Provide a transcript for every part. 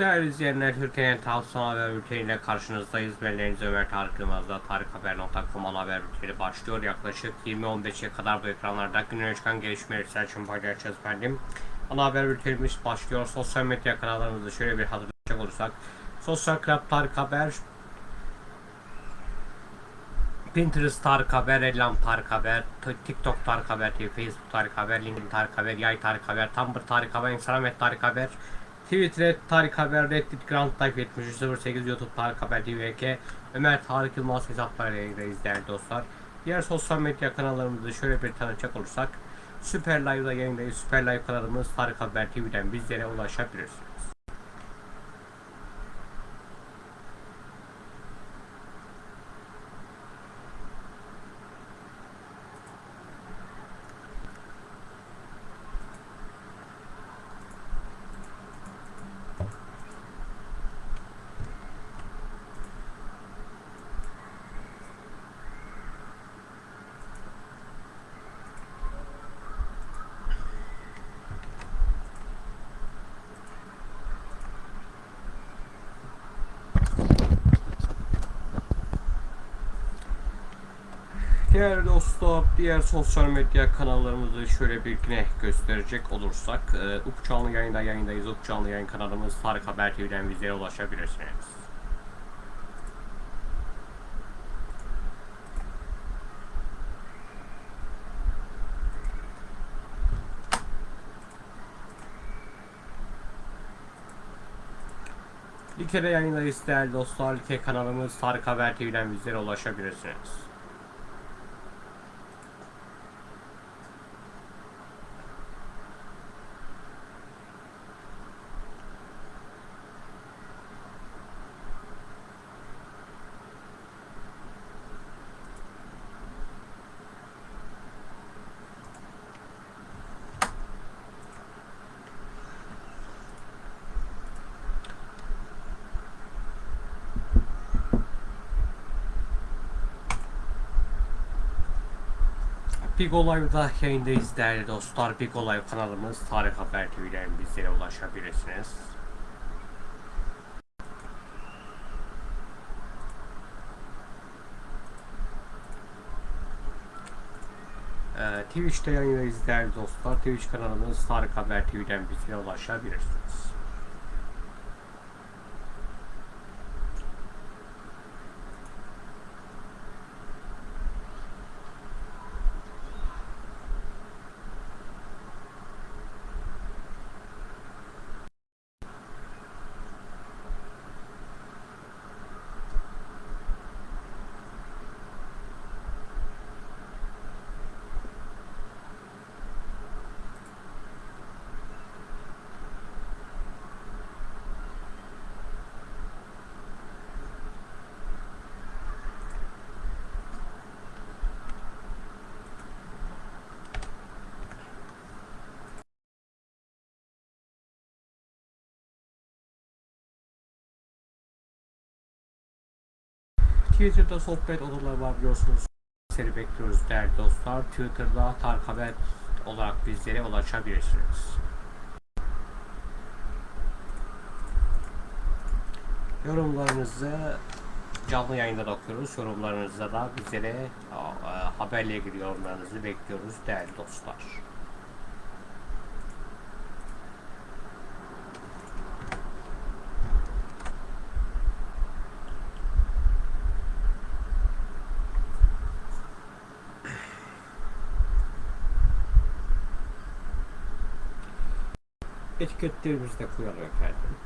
Değerli izleyenler, Türkiye'nin Tavsan Haber Bülteni ile karşınızdayız. Ben Deniz Ömer Tarık Yılmaz'da tarikhaber.com haber bülteni başlıyor. Yaklaşık 20-15'e kadar bu ekranlarda günün çıkan gelişmeleri sizler için paylaşacağız efendim. Ana haber bültenimiz başlıyor. Sosyal medya kanallarımızı şöyle bir hatırlayacak olursak. Sosyal Club Tarık Haber, Pinterest Tarık Haber, Ellam Tarık Haber, TikTok Tarık Haber Facebook Tarık Haber, LinkedIn Tarık Haber, Yay Tarık Haber, Tumblr Tarık Haber, Instagram Tarık Haber, Twitter Tarık Haber, Reddit Grand Life 7308, YouTube Tarık Haber TVK, Ömer Tarık Yılmaz hesaplarıyla değerli dostlar. Diğer sosyal medya kanallarımızı şöyle bir tanıtacak olursak, Süper Live'da yayındayız. Süper Live kanalımız Tarık Haber TV'den bizlere ulaşabilirsiniz. Değerli dostlar, diğer sosyal medya kanallarımızı şöyle bir yine gösterecek olursak, e, Ufuk Canlı yayında yayındayız. Ufuk Canlı yayın kanalımız Tarık Haber TV'den bizlere ulaşabilirsiniz. Like'de yayındayız değerli dostlar. Like kanalımız Tarık Haber TV'den bizlere ulaşabilirsiniz. Big Live'da yayındayız değerli dostlar. Big Live kanalımız Tarık Haber TV'den bizlere ulaşabilirsiniz. Ee, Twitch'te yayındayız değerli dostlar. Twitch kanalımız Tarık Haber TV'den bizlere ulaşabilirsiniz. Twitter'da sohbet odaları var biliyorsunuz. Seni bekliyoruz değerli dostlar. Twitter'da Tarık Haber olarak bizlere ulaşabilirsiniz. Yorumlarınızı canlı yayında da okuyoruz. Yorumlarınızda da bizlere haberle ilgili yorumlarınızı bekliyoruz değerli dostlar. Etiketlerimizi de koyalım efendim.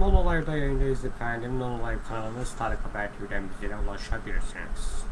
Non Olay'da yayındayız efendim. Non Olay kanalımız Tarık Haber TV'den bizlere ulaşabilirsiniz.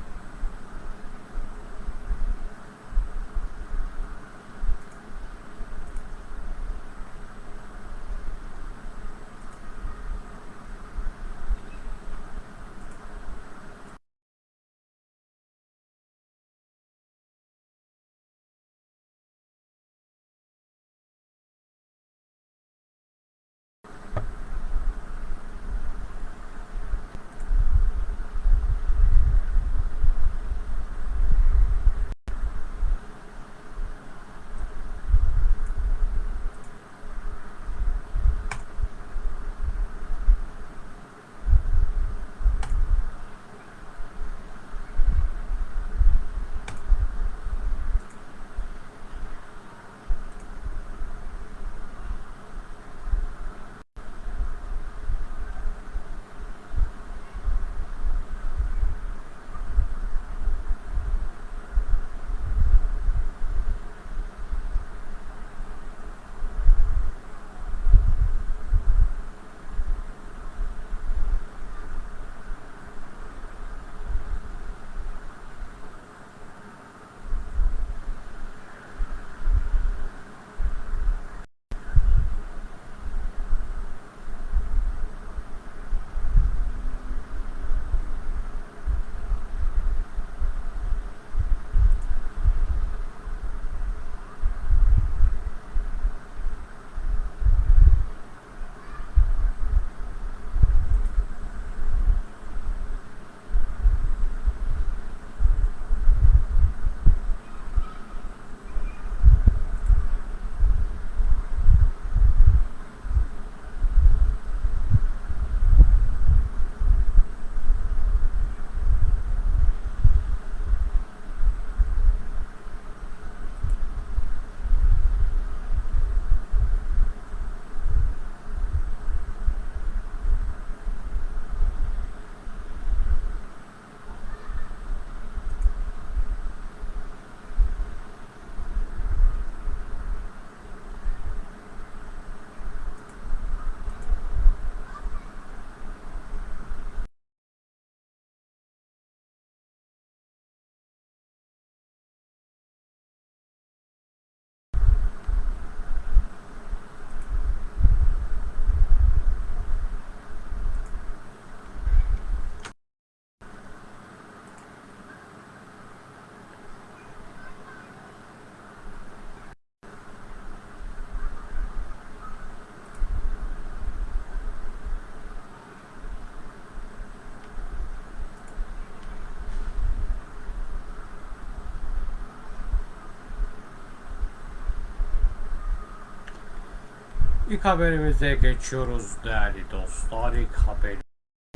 İlk haberimize geçiyoruz değerli dostlar. İlk haber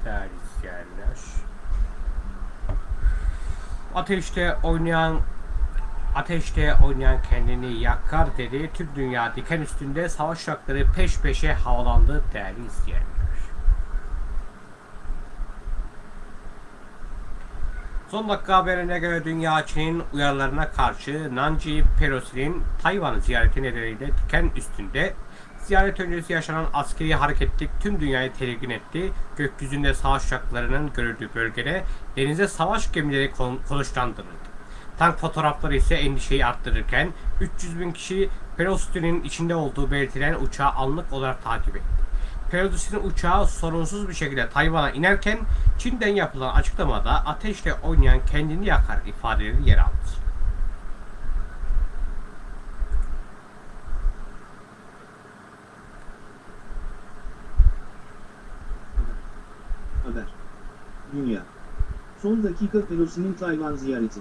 değerli izleyenler. Ateşte oynayan Ateşte oynayan kendini yakar dedi. Tüm dünya diken üstünde savaş uçakları peş peşe havalandı değerli izleyenler. Son dakika haberine göre dünya Çin'in uyarılarına karşı Nancy Pelosi'nin Tayvan'ı ziyareti nedeniyle diken üstünde ziyaret öncesi yaşanan askeri hareketlik tüm dünyayı tedirgin etti. Gökyüzünde savaş uçaklarının görüldüğü bölgede denize savaş gemileri kon- konuşlandırıldı. Tank fotoğrafları ise endişeyi arttırırken 300 bin kişi Pelosi'nin içinde olduğu belirtilen uçağı anlık olarak takip etti. Pelosi'nin uçağı sorunsuz bir şekilde Tayvan'a inerken Çin'den yapılan açıklamada ateşle oynayan kendini yakar ifadeleri yer aldı. Haber. Dünya. Son dakika Pelosi'nin Tayvan ziyareti.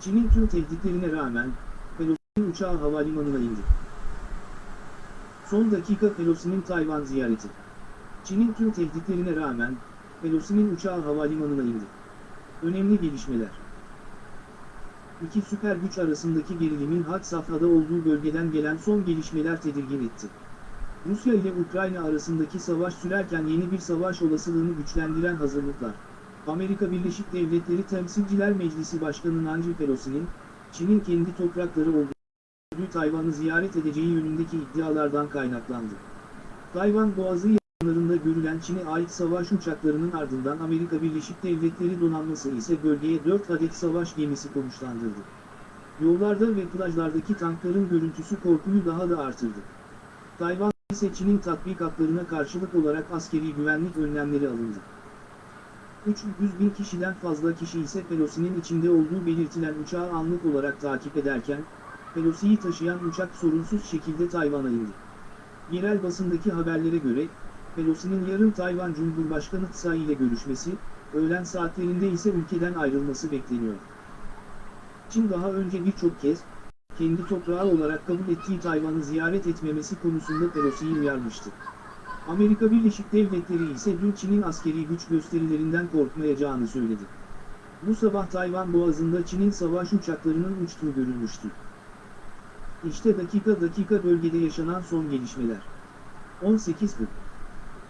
Çin'in tüm tehditlerine rağmen, Pelosi'nin uçağı havalimanına indi. Son dakika Pelosi'nin Tayvan ziyareti. Çin'in tüm tehditlerine rağmen, Pelosi'nin uçağı havalimanına indi. Önemli gelişmeler. İki süper güç arasındaki gerilimin had safhada olduğu bölgeden gelen son gelişmeler tedirgin etti. Rusya ile Ukrayna arasındaki savaş sürerken yeni bir savaş olasılığını güçlendiren hazırlıklar. Amerika Birleşik Devletleri Temsilciler Meclisi Başkanı Nancy Pelosi'nin, Çin'in kendi toprakları olduğu Tayvan'ı ziyaret edeceği yönündeki iddialardan kaynaklandı. Tayvan Boğazı operasyonlarında görülen Çin'e ait savaş uçaklarının ardından Amerika Birleşik Devletleri donanması ise bölgeye 4 adet savaş gemisi konuşlandırdı. Yollarda ve plajlardaki tankların görüntüsü korkuyu daha da artırdı. Tayvan ise Çin'in tatbikatlarına karşılık olarak askeri güvenlik önlemleri alındı. 300 bin kişiden fazla kişi ise Pelosi'nin içinde olduğu belirtilen uçağı anlık olarak takip ederken, Pelosi'yi taşıyan uçak sorunsuz şekilde Tayvan'a indi. Yerel basındaki haberlere göre, Pelosi'nin yarın Tayvan Cumhurbaşkanı Tsai ile görüşmesi, öğlen saatlerinde ise ülkeden ayrılması bekleniyor. Çin daha önce birçok kez, kendi toprağı olarak kabul ettiği Tayvan'ı ziyaret etmemesi konusunda Pelosi'yi uyarmıştı. Amerika Birleşik Devletleri ise dün Çin'in askeri güç gösterilerinden korkmayacağını söyledi. Bu sabah Tayvan boğazında Çin'in savaş uçaklarının uçtuğu görülmüştü. İşte dakika dakika bölgede yaşanan son gelişmeler. 18.40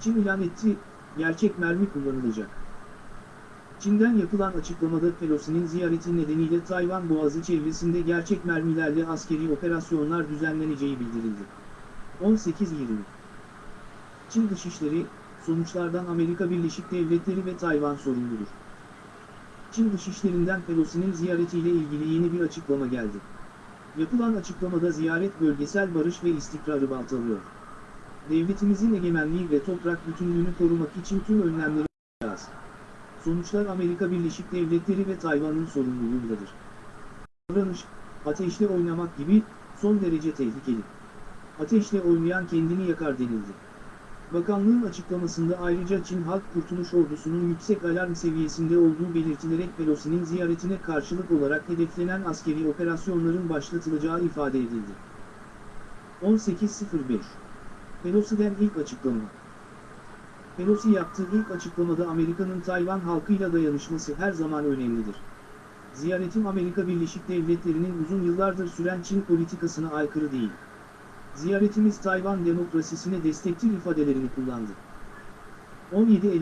Çin ilan etti, gerçek mermi kullanılacak. Çin'den yapılan açıklamada Pelosi'nin ziyareti nedeniyle Tayvan Boğazı çevresinde gerçek mermilerle askeri operasyonlar düzenleneceği bildirildi. 18.20 Çin Dışişleri, sonuçlardan Amerika Birleşik Devletleri ve Tayvan sorumludur. Çin Dışişlerinden Pelosi'nin ziyaretiyle ilgili yeni bir açıklama geldi. Yapılan açıklamada ziyaret bölgesel barış ve istikrarı baltalıyor. Devletimizin egemenliği ve toprak bütünlüğünü korumak için tüm önlemleri alacağız. Sonuçlar Amerika Birleşik Devletleri ve Tayvan'ın sorumluluğundadır. Davranış, ateşle oynamak gibi, son derece tehlikeli. Ateşle oynayan kendini yakar denildi. Bakanlığın açıklamasında ayrıca Çin Halk Kurtuluş Ordusu'nun yüksek alarm seviyesinde olduğu belirtilerek Pelosi'nin ziyaretine karşılık olarak hedeflenen askeri operasyonların başlatılacağı ifade edildi. 18.05 Pelosi'den ilk açıklama Pelosi yaptığı ilk açıklamada Amerika'nın Tayvan halkıyla dayanışması her zaman önemlidir. Ziyaretim Amerika Birleşik Devletleri'nin uzun yıllardır süren Çin politikasına aykırı değil. Ziyaretimiz Tayvan demokrasisine destektir ifadelerini kullandı. 17.52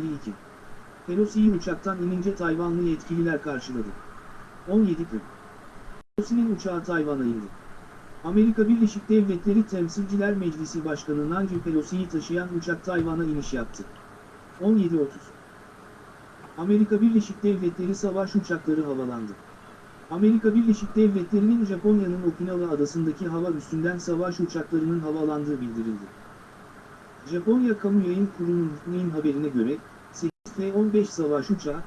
Pelosi'yi uçaktan inince Tayvanlı yetkililer karşıladı. 17.40 Pelosi'nin uçağı Tayvan'a indi. Amerika Birleşik Devletleri Temsilciler Meclisi Başkanı Nancy Pelosi'yi taşıyan uçak Tayvan'a iniş yaptı. 17.30 Amerika Birleşik Devletleri savaş uçakları havalandı. Amerika Birleşik Devletleri'nin Japonya'nın Okinawa adasındaki hava üstünden savaş uçaklarının havalandığı bildirildi. Japonya Kamu Yayın Kurumu'nun haberine göre, 8 F-15 savaş uçağı,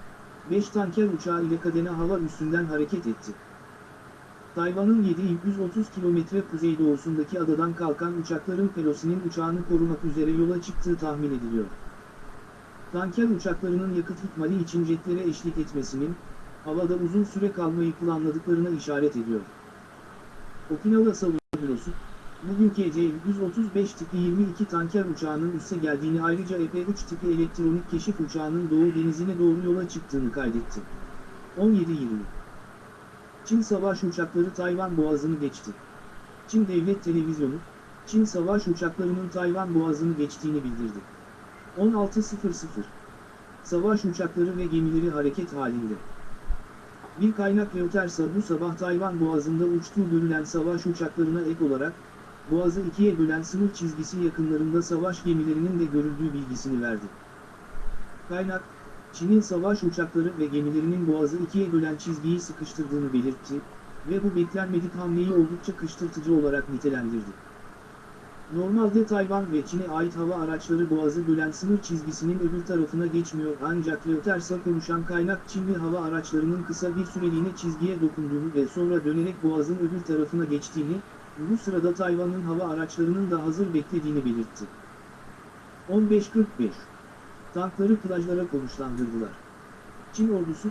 5 tanker uçağı ile kadene hava üstünden hareket etti. Tayvan'ın 730 kilometre kuzeydoğusundaki adadan kalkan uçakların Pelosi'nin uçağını korumak üzere yola çıktığı tahmin ediliyor. Tanker uçaklarının yakıt ikmali için jetlere eşlik etmesinin, havada uzun süre kalmayı planladıklarına işaret ediyor. Okinawa Savunma Bürosu, bugün KC-135 tipi 22 tanker uçağının üsse geldiğini ayrıca EP-3 tipi elektronik keşif uçağının Doğu Denizi'ne doğru yola çıktığını kaydetti. 17.20 Çin savaş uçakları Tayvan boğazını geçti. Çin Devlet Televizyonu, Çin savaş uçaklarının Tayvan boğazını geçtiğini bildirdi. 16.00 Savaş uçakları ve gemileri hareket halinde. Bir kaynak Reuters'a bu sabah Tayvan boğazında uçtuğu görülen savaş uçaklarına ek olarak, boğazı ikiye bölen sınır çizgisi yakınlarında savaş gemilerinin de görüldüğü bilgisini verdi. Kaynak, Çin'in savaş uçakları ve gemilerinin boğazı ikiye bölen çizgiyi sıkıştırdığını belirtti ve bu beklenmedik hamleyi oldukça kıştırtıcı olarak nitelendirdi. Normalde Tayvan ve Çin'e ait hava araçları boğazı bölen sınır çizgisinin öbür tarafına geçmiyor ancak Reuters'a konuşan kaynak Çinli hava araçlarının kısa bir süreliğine çizgiye dokunduğunu ve sonra dönerek boğazın öbür tarafına geçtiğini, bu sırada Tayvan'ın hava araçlarının da hazır beklediğini belirtti. 15.45 Tankları plajlara konuşlandırdılar. Çin ordusu,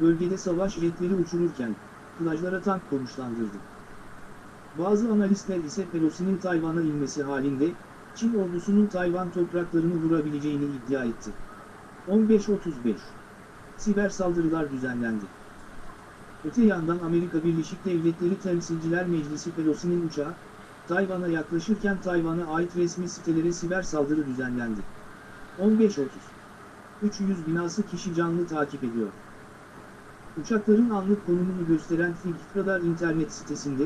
bölgede savaş jetleri uçururken, plajlara tank konuşlandırdı. Bazı analistler ise Pelosi'nin Tayvan'a inmesi halinde, Çin ordusunun Tayvan topraklarını vurabileceğini iddia etti. 15.35 Siber saldırılar düzenlendi. Öte yandan Amerika Birleşik Devletleri Temsilciler Meclisi Pelosi'nin uçağı, Tayvan'a yaklaşırken Tayvan'a ait resmi sitelere siber saldırı düzenlendi. 15.30 300 binası kişi canlı takip ediyor. Uçakların anlık konumunu gösteren Flight Radar internet sitesinde,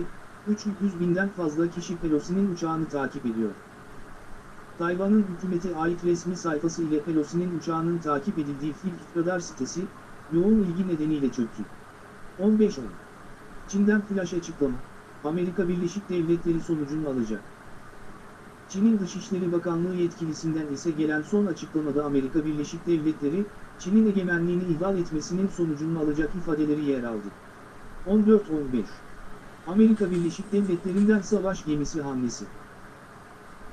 300 binden fazla kişi Pelosi'nin uçağını takip ediyor. Tayvan'ın hükümete ait resmi sayfası ile Pelosi'nin uçağının takip edildiği Flick radar sitesi, yoğun ilgi nedeniyle çöktü. 15-10 Çin'den flash açıklama, Amerika Birleşik Devletleri sonucunu alacak. Çin'in Dışişleri Bakanlığı yetkilisinden ise gelen son açıklamada Amerika Birleşik Devletleri, Çin'in egemenliğini ihlal etmesinin sonucunu alacak ifadeleri yer aldı. 14-15 Amerika Birleşik Devletleri'nden savaş gemisi hamlesi.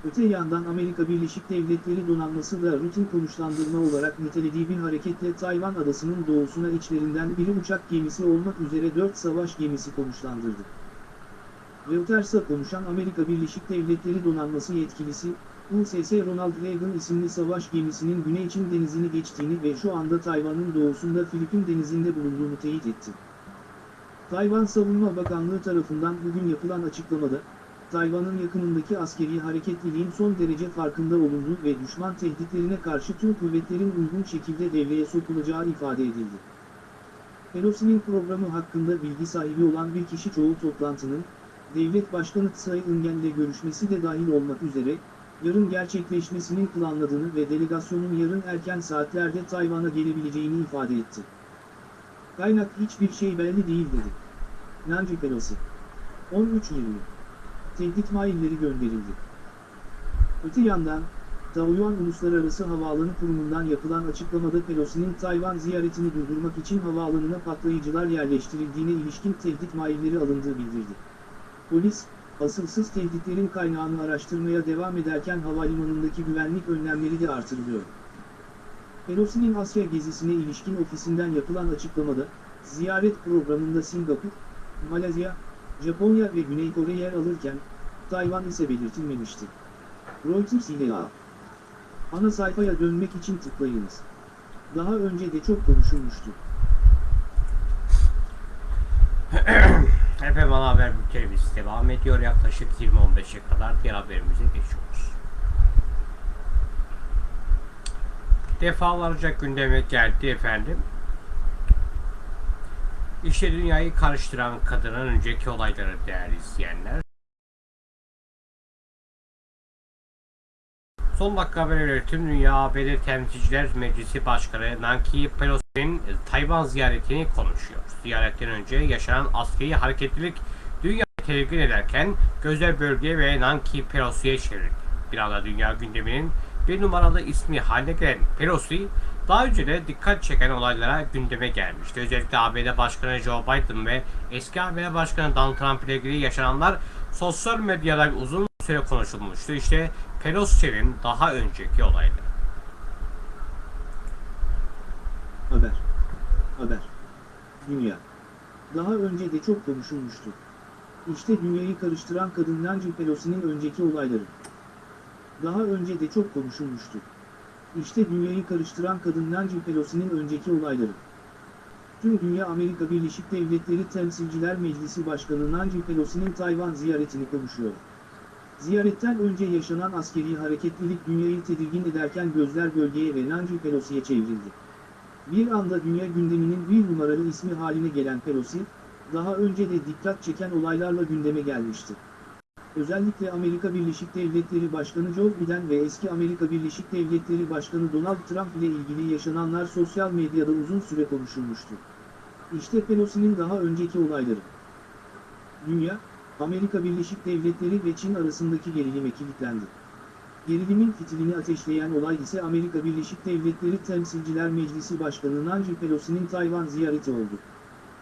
Öte yandan Amerika Birleşik Devletleri donanması da rutin konuşlandırma olarak nitelediği bir hareketle Tayvan adasının doğusuna içlerinden biri uçak gemisi olmak üzere 4 savaş gemisi konuşlandırdı. Reuters'a konuşan Amerika Birleşik Devletleri donanması yetkilisi, USS Ronald Reagan isimli savaş gemisinin Güney Çin denizini geçtiğini ve şu anda Tayvan'ın doğusunda Filipin denizinde bulunduğunu teyit etti. Tayvan Savunma Bakanlığı tarafından bugün yapılan açıklamada, Tayvan'ın yakınındaki askeri hareketliliğin son derece farkında olduğu ve düşman tehditlerine karşı tüm kuvvetlerin uygun şekilde devreye sokulacağı ifade edildi. Pelosi'nin programı hakkında bilgi sahibi olan bir kişi çoğu toplantının, Devlet Başkanı Tsai Ing-wen'le görüşmesi de dahil olmak üzere, yarın gerçekleşmesinin planladığını ve delegasyonun yarın erken saatlerde Tayvan'a gelebileceğini ifade etti. Kaynak hiçbir şey belli değil dedi. Nancy Pelosi 13.20 Tehdit mailleri gönderildi. Öte yandan, Taoyuan Uluslararası Havaalanı Kurumu'ndan yapılan açıklamada Pelosi'nin Tayvan ziyaretini durdurmak için havaalanına patlayıcılar yerleştirildiğine ilişkin tehdit mailleri alındığı bildirdi. Polis, asılsız tehditlerin kaynağını araştırmaya devam ederken havalimanındaki güvenlik önlemleri de artırılıyor. Pelosi'nin Asya gezisine ilişkin ofisinden yapılan açıklamada, ziyaret programında Singapur, Malezya, Japonya ve Güney Kore yer alırken, Tayvan ise belirtilmemişti. Reuters ile A. Ana sayfaya dönmek için tıklayınız. Daha önce de çok konuşulmuştu. Efendim ana haber bültenimiz devam ediyor. Yaklaşık 20-15'e kadar diğer haberimize geçiyoruz. Defalarca gündeme geldi efendim. İşte dünyayı karıştıran kadının önceki olayları değerli izleyenler. Son dakika haberleri tüm dünya ABD Temsilciler Meclisi Başkanı Nancy Pelosi'nin Tayvan ziyaretini konuşuyor. Ziyaretten önce yaşanan askeri hareketlilik dünyayı tedirgin ederken gözler bölgeye ve Nancy Pelosi'ye çevrildi. Bir anda dünya gündeminin bir numaralı ismi haline gelen Pelosi, daha önce de dikkat çeken olaylara gündeme gelmişti. Özellikle ABD Başkanı Joe Biden ve eski ABD Başkanı Donald Trump ile ilgili yaşananlar sosyal medyada uzun süre konuşulmuştu. İşte Pelosi'nin daha önceki olayları. Haber. Haber. Dünya. Daha önce de çok konuşulmuştu. İşte dünyayı karıştıran kadın Nancy Pelosi'nin önceki olayları. Daha önce de çok konuşulmuştu. İşte dünyayı karıştıran kadın Nancy Pelosi'nin önceki olayları. Tüm dünya Amerika Birleşik Devletleri Temsilciler Meclisi Başkanı Nancy Pelosi'nin Tayvan ziyaretini konuşuyor. Ziyaretten önce yaşanan askeri hareketlilik dünyayı tedirgin ederken gözler bölgeye ve Nancy Pelosi'ye çevrildi. Bir anda dünya gündeminin bir numaralı ismi haline gelen Pelosi, daha önce de dikkat çeken olaylarla gündeme gelmişti. Özellikle Amerika Birleşik Devletleri Başkanı Joe Biden ve eski Amerika Birleşik Devletleri Başkanı Donald Trump ile ilgili yaşananlar sosyal medyada uzun süre konuşulmuştu. İşte Pelosi'nin daha önceki olayları. Dünya, Amerika Birleşik Devletleri ve Çin arasındaki gerilime kilitlendi. Gerilimin fitilini ateşleyen olay ise Amerika Birleşik Devletleri Temsilciler Meclisi Başkanı Nancy Pelosi'nin Tayvan ziyareti oldu.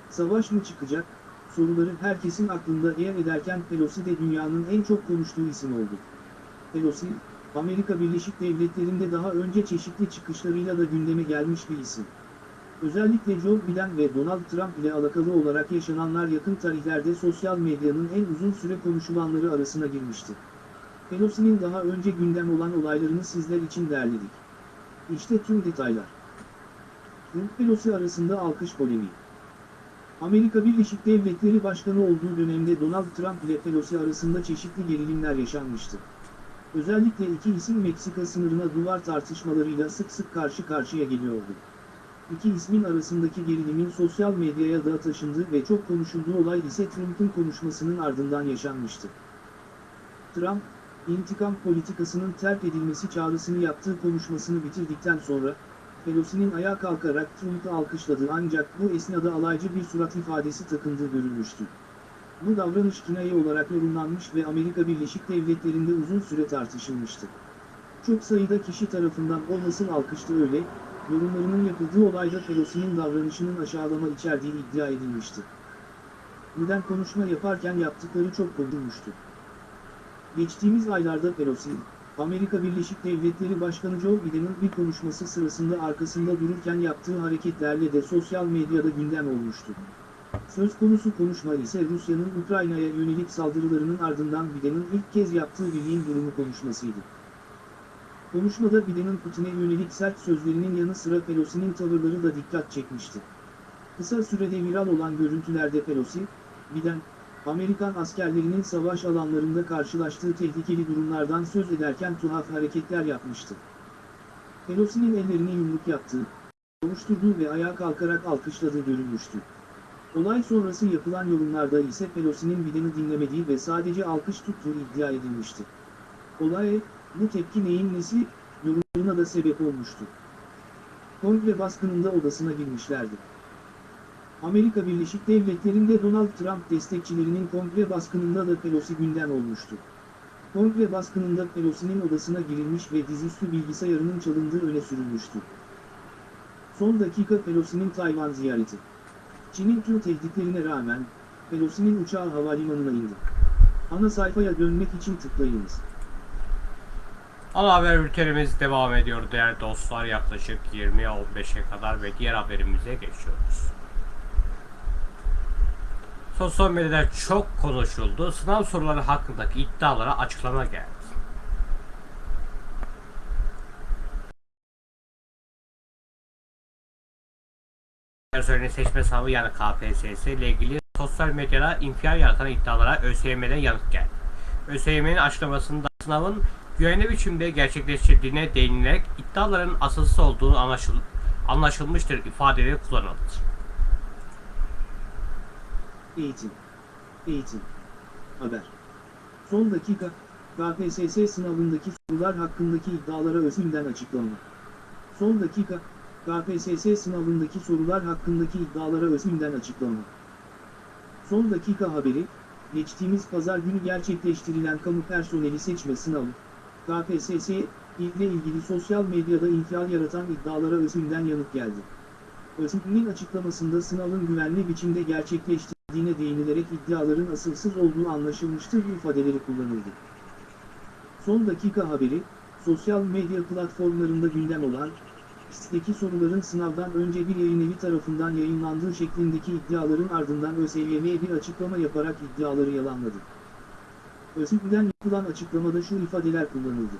Savaş mı çıkacak? Soruları herkesin aklında yer ederken Pelosi de dünyanın en çok konuştuğu isim oldu. Pelosi, Amerika Birleşik Devletleri'nde daha önce çeşitli çıkışlarıyla da gündeme gelmiş bir isim. Özellikle Joe Biden ve Donald Trump ile alakalı olarak yaşananlar yakın tarihlerde sosyal medyanın en uzun süre konuşulanları arasına girmişti. Pelosi'nin daha önce gündem olan olaylarını sizler için derledik. İşte tüm detaylar. Trump Pelosi arasında alkış polemiği. Amerika Birleşik Devletleri Başkanı olduğu dönemde Donald Trump ile Pelosi arasında çeşitli gerilimler yaşanmıştı. Özellikle iki isim Meksika sınırına duvar tartışmalarıyla sık sık karşı karşıya geliyordu. İki ismin arasındaki gerilimin sosyal medyaya da taşındığı ve çok konuşulduğu olay ise Trump'ın konuşmasının ardından yaşanmıştı. Trump, intikam politikasının terk edilmesi çağrısını yaptığı konuşmasını bitirdikten sonra, Pelosi'nin ayağa kalkarak Trump'ı alkışladı ancak bu esnada alaycı bir surat ifadesi takındığı görülmüştü. Bu davranış kinaye olarak yorumlanmış ve Amerika Birleşik Devletleri'nde uzun süre tartışılmıştı. Çok sayıda kişi tarafından o nasıl alkıştı öyle, yorumlarının yapıldığı olayda Pelosi'nin davranışının aşağılama içerdiği iddia edilmişti. Neden konuşma yaparken yaptıkları çok konulmuştu. Geçtiğimiz aylarda Pelosi, Amerika Birleşik Devletleri Başkanı Joe Biden'ın bir konuşması sırasında arkasında dururken yaptığı hareketlerle de sosyal medyada gündem olmuştu. Söz konusu konuşma ise Rusya'nın Ukrayna'ya yönelik saldırılarının ardından Biden'ın ilk kez yaptığı birliğin durumu konuşmasıydı. Konuşmada Biden'ın Putin'e yönelik sert sözlerinin yanı sıra Pelosi'nin tavırları da dikkat çekmişti. Kısa sürede viral olan görüntülerde Pelosi, Biden, Amerikan askerlerinin savaş alanlarında karşılaştığı tehlikeli durumlardan söz ederken tuhaf hareketler yapmıştı. Pelosi'nin ellerini yumruk yaptığı, oluşturduğu ve ayağa kalkarak alkışladığı görülmüştü. Olay sonrası yapılan yorumlarda ise Pelosi'nin Biden'ı dinlemediği ve sadece alkış tuttuğu iddia edilmişti. Olay, bu tepki neyin nesi, yorumlarına da sebep olmuştu. Kongre baskınında odasına girmişlerdi. Amerika Birleşik Devletleri'nde Donald Trump destekçilerinin kongre baskınında da Pelosi gündem olmuştu. Kongre baskınında Pelosi'nin odasına girilmiş ve dizüstü bilgisayarının çalındığı öne sürülmüştü. Son dakika Pelosi'nin Tayvan ziyareti. Çin'in tüm tehditlerine rağmen, Pelosi'nin uçağı havalimanına indi. Ana sayfaya dönmek için tıklayınız. Ana haber bültenimiz devam ediyor değerli dostlar. Yaklaşık 20'ye 15'e kadar ve diğer haberimize geçiyoruz. Sosyal medyada çok konuşuldu. Sınav soruları hakkındaki iddialara açıklama geldi. Personelin seçme sınavı yani KPSS ile ilgili sosyal medyada infial yaratan iddialara ÖSYM'den yanıt geldi. ÖSYM'nin açıklamasında sınavın güvenli biçimde gerçekleştirildiğine değinilerek iddiaların asılsız olduğunu anlaşıl anlaşılmıştır ifadeleri kullanıldı. Eğitim. Eğitim. Haber. Son dakika, KPSS sınavındaki sorular hakkındaki iddialara ÖSYM'den açıklama. Son dakika, KPSS sınavındaki sorular hakkındaki iddialara ÖSYM'den açıklama. Son dakika haberi, geçtiğimiz pazar günü gerçekleştirilen kamu personeli seçme sınavı, KPSS, ile ilgili sosyal medyada infial yaratan iddialara ÖSYM'den yanıt geldi. ÖSYM'in açıklamasında sınavın güvenli biçimde gerçekleştirildiğine değinilerek iddiaların asılsız olduğu anlaşılmıştır ifadeleri kullanıldı. Son dakika haberi, sosyal medya platformlarında gündem olan, pistteki soruların sınavdan önce bir yayın evi tarafından yayınlandığı şeklindeki iddiaların ardından ÖSYM'ye bir açıklama yaparak iddiaları yalanladı. ÖSYM'den yapılan açıklamada şu ifadeler kullanıldı.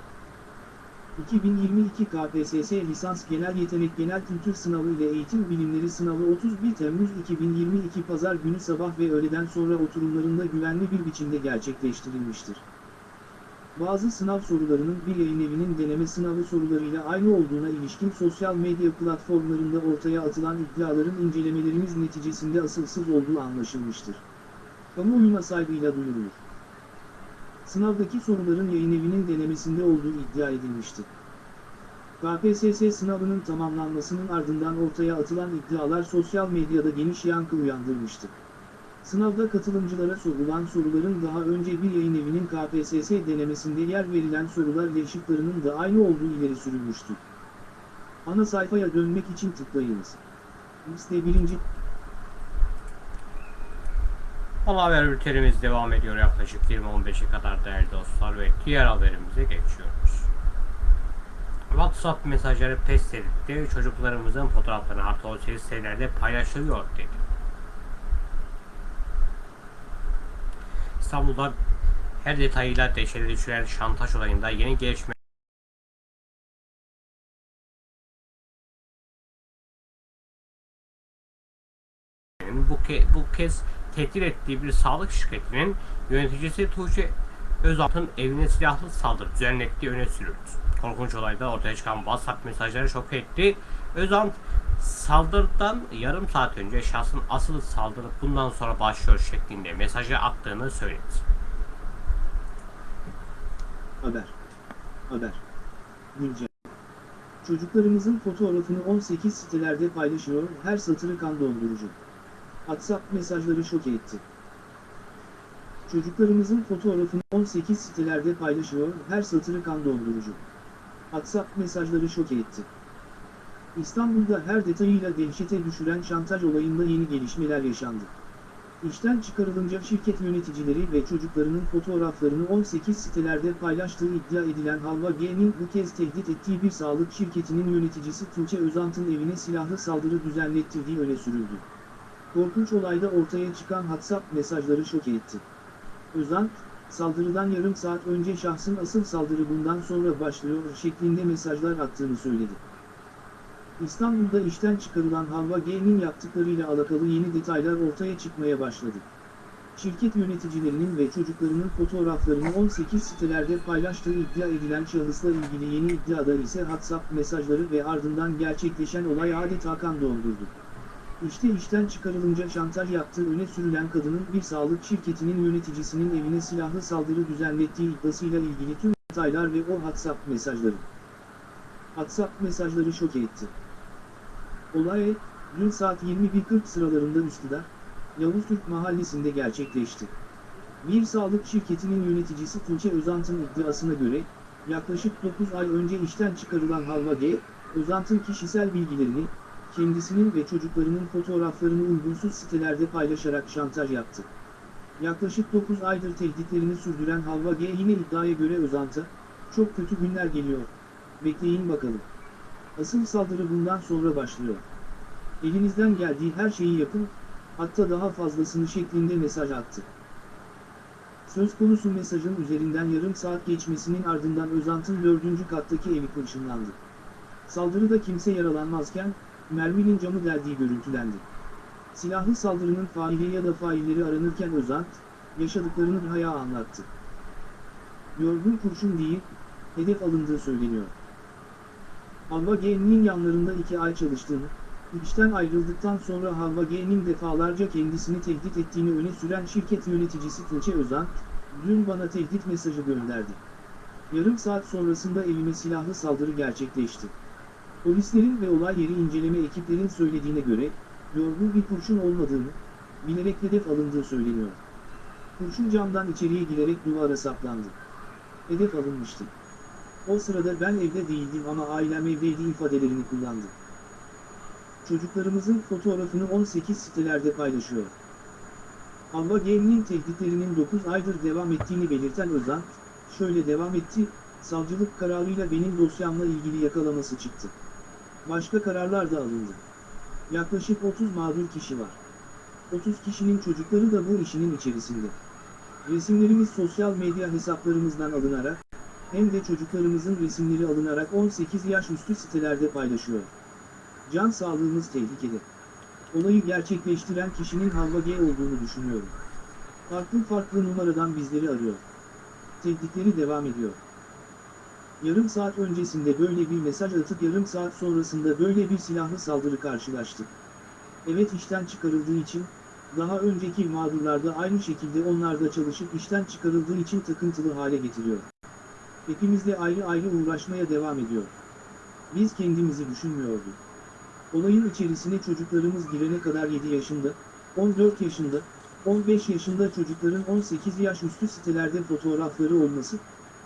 2022 KPSS Lisans Genel Yetenek Genel Kültür Sınavı ile Eğitim Bilimleri Sınavı 31 Temmuz 2022 Pazar günü sabah ve öğleden sonra oturumlarında güvenli bir biçimde gerçekleştirilmiştir. Bazı sınav sorularının bir yayın evinin deneme sınavı sorularıyla aynı olduğuna ilişkin sosyal medya platformlarında ortaya atılan iddiaların incelemelerimiz neticesinde asılsız olduğu anlaşılmıştır. Kamuoyuna saygıyla duyurulur. Sınavdaki soruların yayın evinin denemesinde olduğu iddia edilmişti. KPSS sınavının tamamlanmasının ardından ortaya atılan iddialar sosyal medyada geniş yankı uyandırmıştı. Sınavda katılımcılara sorulan soruların daha önce bir yayın evinin KPSS denemesinde yer verilen sorular ile şıklarının da aynı olduğu ileri sürülmüştü. Ana sayfaya dönmek için tıklayınız. Liste 1. Ana haber bültenimiz devam ediyor yaklaşık 20-15'e kadar değerli dostlar ve diğer haberimize geçiyoruz. WhatsApp mesajları pes edildi. Çocuklarımızın fotoğraflarını artı 18 sitelerde paylaşılıyor dedi. İstanbul'da her detayıyla dehşete düşüren şantaj olayında yeni gelişme bu, ke bu kez tehdit ettiği bir sağlık şirketinin yöneticisi Tuğçe Özalt'ın evine silahlı saldırı düzenlettiği öne sürüldü. Korkunç olayda ortaya çıkan WhatsApp mesajları şok etti. Özalt saldırıdan yarım saat önce şahsın asıl saldırı bundan sonra başlıyor şeklinde mesajı attığını söyledi. Haber. Haber. Güncel. Çocuklarımızın fotoğrafını 18 sitelerde paylaşıyor, her satırı kan dondurucu. WhatsApp mesajları şok etti. Çocuklarımızın fotoğrafını 18 sitelerde paylaşıyor, her satırı kan dondurucu. WhatsApp mesajları şok etti. İstanbul'da her detayıyla dehşete düşüren şantaj olayında yeni gelişmeler yaşandı. İşten çıkarılınca şirket yöneticileri ve çocuklarının fotoğraflarını 18 sitelerde paylaştığı iddia edilen Halva G'nin bu kez tehdit ettiği bir sağlık şirketinin yöneticisi Tuğçe Özant'ın evine silahlı saldırı düzenlettirdiği öne sürüldü. Korkunç olayda ortaya çıkan WhatsApp mesajları şok etti. Özant, saldırıdan yarım saat önce şahsın asıl saldırı bundan sonra başlıyor şeklinde mesajlar attığını söyledi. İstanbul'da işten çıkarılan Halva G'nin yaptıklarıyla alakalı yeni detaylar ortaya çıkmaya başladı. Şirket yöneticilerinin ve çocuklarının fotoğraflarını 18 sitelerde paylaştığı iddia edilen şahısla ilgili yeni iddiada ise WhatsApp mesajları ve ardından gerçekleşen olay adeta kan dondurdu. İşte işten çıkarılınca şantaj yaptığı öne sürülen kadının bir sağlık şirketinin yöneticisinin evine silahlı saldırı düzenlettiği iddiasıyla ilgili tüm detaylar ve o WhatsApp mesajları. WhatsApp mesajları şok etti. Olay, dün saat 21.40 sıralarında Üsküdar, Yavuz Türk mahallesinde gerçekleşti. Bir sağlık şirketinin yöneticisi Tuğçe Özant'ın iddiasına göre, yaklaşık 9 ay önce işten çıkarılan Halva G, Özant'ın kişisel bilgilerini, kendisinin ve çocuklarının fotoğraflarını uygunsuz sitelerde paylaşarak şantaj yaptı. Yaklaşık 9 aydır tehditlerini sürdüren Halva G yine iddiaya göre Özant'a, çok kötü günler geliyor, bekleyin bakalım. Asıl saldırı bundan sonra başlıyor. Elinizden geldiği her şeyi yapın, hatta daha fazlasını şeklinde mesaj attı. Söz konusu mesajın üzerinden yarım saat geçmesinin ardından Özant'ın dördüncü kattaki evi kurşunlandı. Saldırıda kimse yaralanmazken, merminin camı deldiği görüntülendi. Silahlı saldırının faili ya da failleri aranırken Özant, yaşadıklarını Haya anlattı. Yorgun kurşun değil, hedef alındığı söyleniyor. Halva G'nin yanlarında iki ay çalıştığını, işten ayrıldıktan sonra Halva G'nin defalarca kendisini tehdit ettiğini öne süren şirket yöneticisi Tuğçe Özan, dün bana tehdit mesajı gönderdi. Yarım saat sonrasında evime silahlı saldırı gerçekleşti. Polislerin ve olay yeri inceleme ekiplerin söylediğine göre, yorgun bir kurşun olmadığını, bilerek hedef alındığı söyleniyor. Kurşun camdan içeriye girerek duvara saplandı. Hedef alınmıştı. O sırada ben evde değildim ama ailem evdeydi ifadelerini kullandı. Çocuklarımızın fotoğrafını 18 sitelerde paylaşıyor. Halva G'nin tehditlerinin 9 aydır devam ettiğini belirten Özan, şöyle devam etti, savcılık kararıyla benim dosyamla ilgili yakalaması çıktı. Başka kararlar da alındı. Yaklaşık 30 mağdur kişi var. 30 kişinin çocukları da bu işinin içerisinde. Resimlerimiz sosyal medya hesaplarımızdan alınarak, hem de çocuklarımızın resimleri alınarak 18 yaş üstü sitelerde paylaşıyor. Can sağlığımız tehlikede. Olayı gerçekleştiren kişinin Halva G olduğunu düşünüyorum. Farklı farklı numaradan bizleri arıyor. Tehditleri devam ediyor. Yarım saat öncesinde böyle bir mesaj atıp yarım saat sonrasında böyle bir silahlı saldırı karşılaştık. Evet işten çıkarıldığı için, daha önceki mağdurlarda aynı şekilde onlar da çalışıp işten çıkarıldığı için takıntılı hale getiriyor. Hepimizle ayrı ayrı uğraşmaya devam ediyor. Biz kendimizi düşünmüyorduk. Olayın içerisine çocuklarımız girene kadar 7 yaşında, 14 yaşında, 15 yaşında çocukların 18 yaş üstü sitelerde fotoğrafları olması,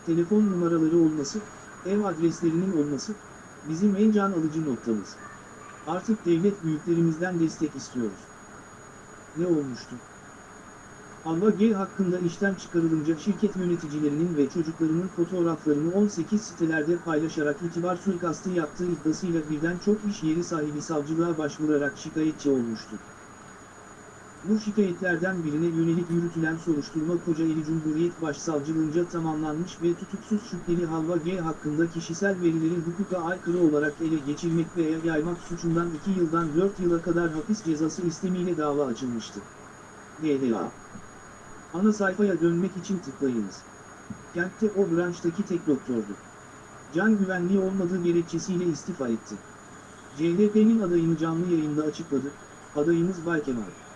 telefon numaraları olması, ev adreslerinin olması, bizim en can alıcı noktamız. Artık devlet büyüklerimizden destek istiyoruz. Ne olmuştu? Halva G hakkında işten çıkarılınca şirket yöneticilerinin ve çocuklarının fotoğraflarını 18 sitelerde paylaşarak itibar suikastı yaptığı iddiasıyla birden çok iş yeri sahibi savcılığa başvurarak şikayetçi olmuştu. Bu şikayetlerden birine yönelik yürütülen soruşturma Kocaeli Cumhuriyet Başsavcılığınca tamamlanmış ve tutuksuz şüpheli Halva G hakkında kişisel verileri hukuka aykırı olarak ele geçirmek veya yaymak suçundan 2 yıldan 4 yıla kadar hapis cezası istemiyle dava açılmıştı. DDA Ana sayfaya dönmek için tıklayınız. Kentte o branştaki tek doktordu. Can güvenliği olmadığı gerekçesiyle istifa etti. CHP'nin adayını canlı yayında açıkladı. Adayımız Bay Kemal.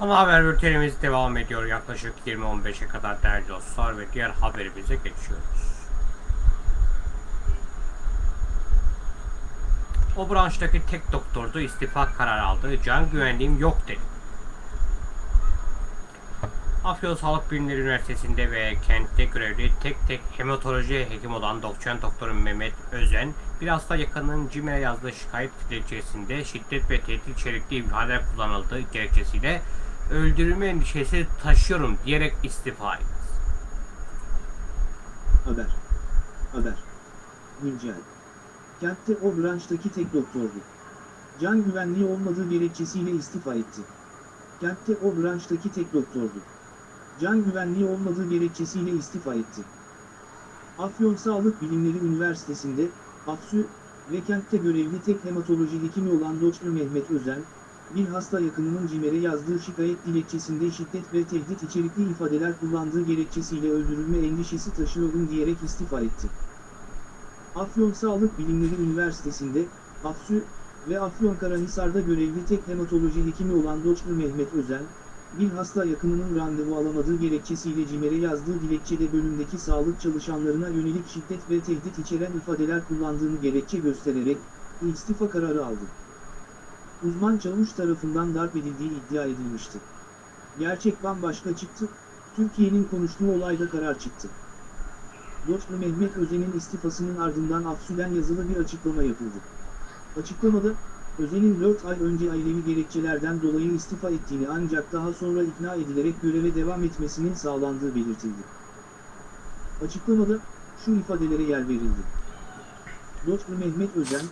Ana haber bültenimiz devam ediyor. Yaklaşık 20-15'e kadar değerli dostlar ve diğer haberimize geçiyoruz. O branştaki tek doktordu istifa kararı aldı. Can güvenliğim yok dedi. Afyon Sağlık Bilimleri Üniversitesi'nde ve kentte görevli tek tek hematoloji hekim olan doçent doktor Mehmet Özen, bir hasta yakınının CİMER'e yazdığı şikayet dilekçesinde şiddet ve tehdit içerikli ifadeler kullanıldığı gerekçesiyle öldürülme endişesi taşıyorum diyerek istifa etti. Haber. Haber. Güncel. Kentte o branştaki tek doktordu. Can güvenliği olmadığı gerekçesiyle istifa etti. Kentte o branştaki tek doktordu. Can güvenliği olmadığı gerekçesiyle istifa etti. Afyon Sağlık Bilimleri Üniversitesi'nde, AFSÜ ve kentte görevli tek hematoloji hekimi olan Doktor Mehmet Özen, bir hasta yakınının CİMER'e yazdığı şikayet dilekçesinde şiddet ve tehdit içerikli ifadeler kullandığı gerekçesiyle öldürülme endişesi taşıyorum diyerek istifa etti. Afyon Sağlık Bilimleri Üniversitesi'nde, AFSÜ ve Afyonkarahisar'da görevli tek hematoloji hekimi olan Doktor Mehmet Özen, bir hasta yakınının randevu alamadığı gerekçesiyle CİMER'e yazdığı dilekçede bölümdeki sağlık çalışanlarına yönelik şiddet ve tehdit içeren ifadeler kullandığını gerekçe göstererek, istifa kararı aldı. Uzman çavuş tarafından darp edildiği iddia edilmişti. Gerçek bambaşka çıktı, Türkiye'nin konuştuğu olayda karar çıktı. Doktor Mehmet Özen'in istifasının ardından Afsü'den yazılı bir açıklama yapıldı. Açıklamada, Özen'in 4 ay önce ailevi gerekçelerden dolayı istifa ettiğini ancak daha sonra ikna edilerek göreve devam etmesinin sağlandığı belirtildi. Açıklamada, şu ifadelere yer verildi. Doktor Mehmet Özen,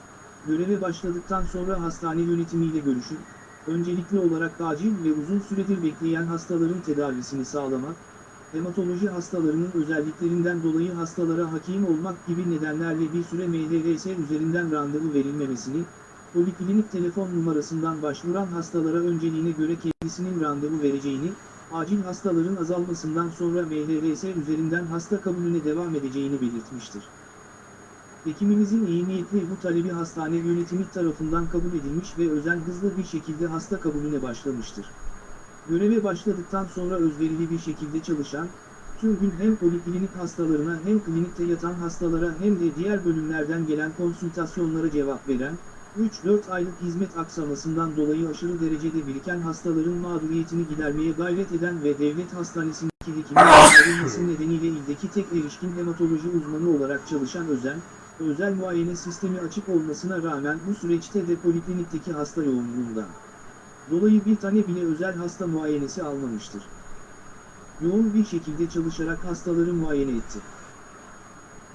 göreve başladıktan sonra hastane yönetimiyle görüşüp, öncelikli olarak acil ve uzun süredir bekleyen hastaların tedavisini sağlamak, hematoloji hastalarının özelliklerinden dolayı hastalara hakim olmak gibi nedenlerle bir süre MHRS üzerinden randevu verilmemesini, poliklinik telefon numarasından başvuran hastalara önceliğine göre kendisinin randevu vereceğini, acil hastaların azalmasından sonra MHRS üzerinden hasta kabulüne devam edeceğini belirtmiştir. Hekimimizin iyi niyetli bu talebi hastane yönetimi tarafından kabul edilmiş ve özen hızlı bir şekilde hasta kabulüne başlamıştır. Göreve başladıktan sonra özverili bir şekilde çalışan, tüm gün hem poliklinik hastalarına hem klinikte yatan hastalara hem de diğer bölümlerden gelen konsültasyonlara cevap veren, 3-4 aylık hizmet aksamasından dolayı aşırı derecede biriken hastaların mağduriyetini gidermeye gayret eden ve devlet hastanesindeki hekimin nedeniyle ildeki tek erişkin hematoloji uzmanı olarak çalışan Özen, özel muayene sistemi açık olmasına rağmen bu süreçte de poliklinikteki hasta yoğunluğundan dolayı bir tane bile özel hasta muayenesi almamıştır. Yoğun bir şekilde çalışarak hastaları muayene etti.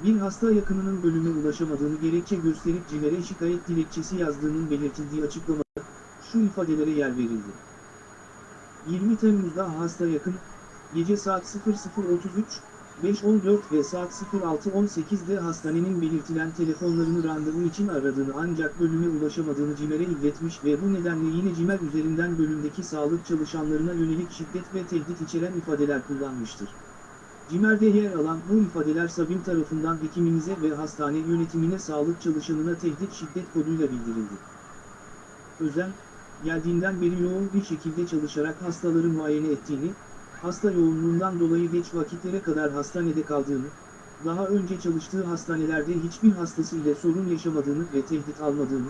Bir hasta yakınının bölüme ulaşamadığını gerekçe gösterip CİMER'e şikayet dilekçesi yazdığının belirtildiği açıklamada şu ifadelere yer verildi. 20 Temmuz'da hasta yakın, gece saat 00.33, 5.14 ve saat 06.18'de hastanenin belirtilen telefonlarını randevu için aradığını ancak bölüme ulaşamadığını CİMER'e iletmiş ve bu nedenle yine CİMER üzerinden bölümdeki sağlık çalışanlarına yönelik şiddet ve tehdit içeren ifadeler kullanmıştır. CİMER'de yer alan bu ifadeler Sabim tarafından hekimimize ve hastane yönetimine sağlık çalışanına tehdit şiddet koduyla bildirildi. Özen, geldiğinden beri yoğun bir şekilde çalışarak hastaları muayene ettiğini, hasta yoğunluğundan dolayı geç vakitlere kadar hastanede kaldığını, daha önce çalıştığı hastanelerde hiçbir hastası ile sorun yaşamadığını ve tehdit almadığını,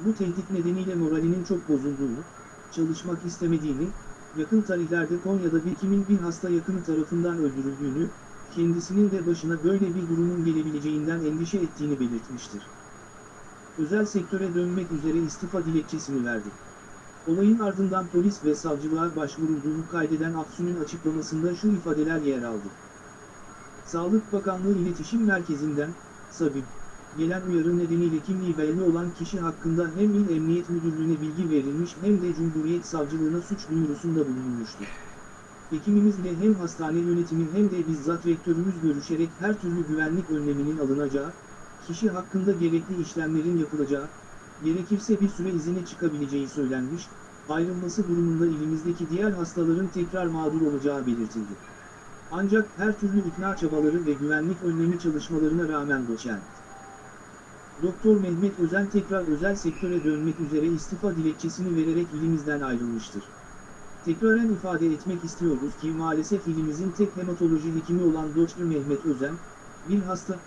bu tehdit nedeniyle moralinin çok bozulduğunu, çalışmak istemediğini, yakın tarihlerde Konya'da bir kimin bir hasta yakını tarafından öldürüldüğünü, kendisinin de başına böyle bir durumun gelebileceğinden endişe ettiğini belirtmiştir. Özel sektöre dönmek üzere istifa dilekçesini verdi. Olayın ardından polis ve savcılığa başvurulduğunu kaydeden Afsun'un açıklamasında şu ifadeler yer aldı. Sağlık Bakanlığı İletişim Merkezi'nden, Sabim, gelen uyarı nedeniyle kimliği belli olan kişi hakkında hem İl Emniyet Müdürlüğü'ne bilgi verilmiş hem de Cumhuriyet Savcılığına suç duyurusunda bulunmuştur. Hekimimizle hem hastane yönetimi hem de bizzat rektörümüz görüşerek her türlü güvenlik önleminin alınacağı, kişi hakkında gerekli işlemlerin yapılacağı, gerekirse bir süre izine çıkabileceği söylenmiş, ayrılması durumunda ilimizdeki diğer hastaların tekrar mağdur olacağı belirtildi. Ancak her türlü ikna çabaları ve güvenlik önlemi çalışmalarına rağmen doçent. Doktor Mehmet Özen tekrar özel sektöre dönmek üzere istifa dilekçesini vererek ilimizden ayrılmıştır. Tekraren ifade etmek istiyoruz ki maalesef ilimizin tek hematoloji hekimi olan Doktor Mehmet Özen, bir hasta,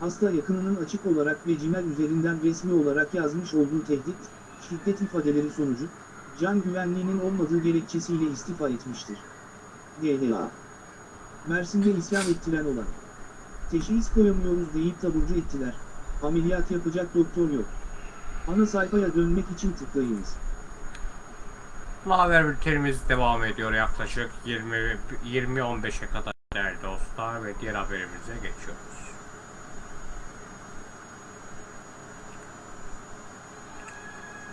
hasta yakınının açık olarak ve cimer üzerinden resmi olarak yazmış olduğu tehdit, şiddet ifadeleri sonucu, can güvenliğinin olmadığı gerekçesiyle istifa etmiştir. GDA Mersin'de isyan ettiren olan. Teşhis koyamıyoruz deyip taburcu ettiler. Ameliyat yapacak doktor yok. Ana sayfaya dönmek için tıklayınız. Haber bültenimiz devam ediyor yaklaşık 20 20-15'e kadar değerli dostlar ve diğer haberimize geçiyoruz.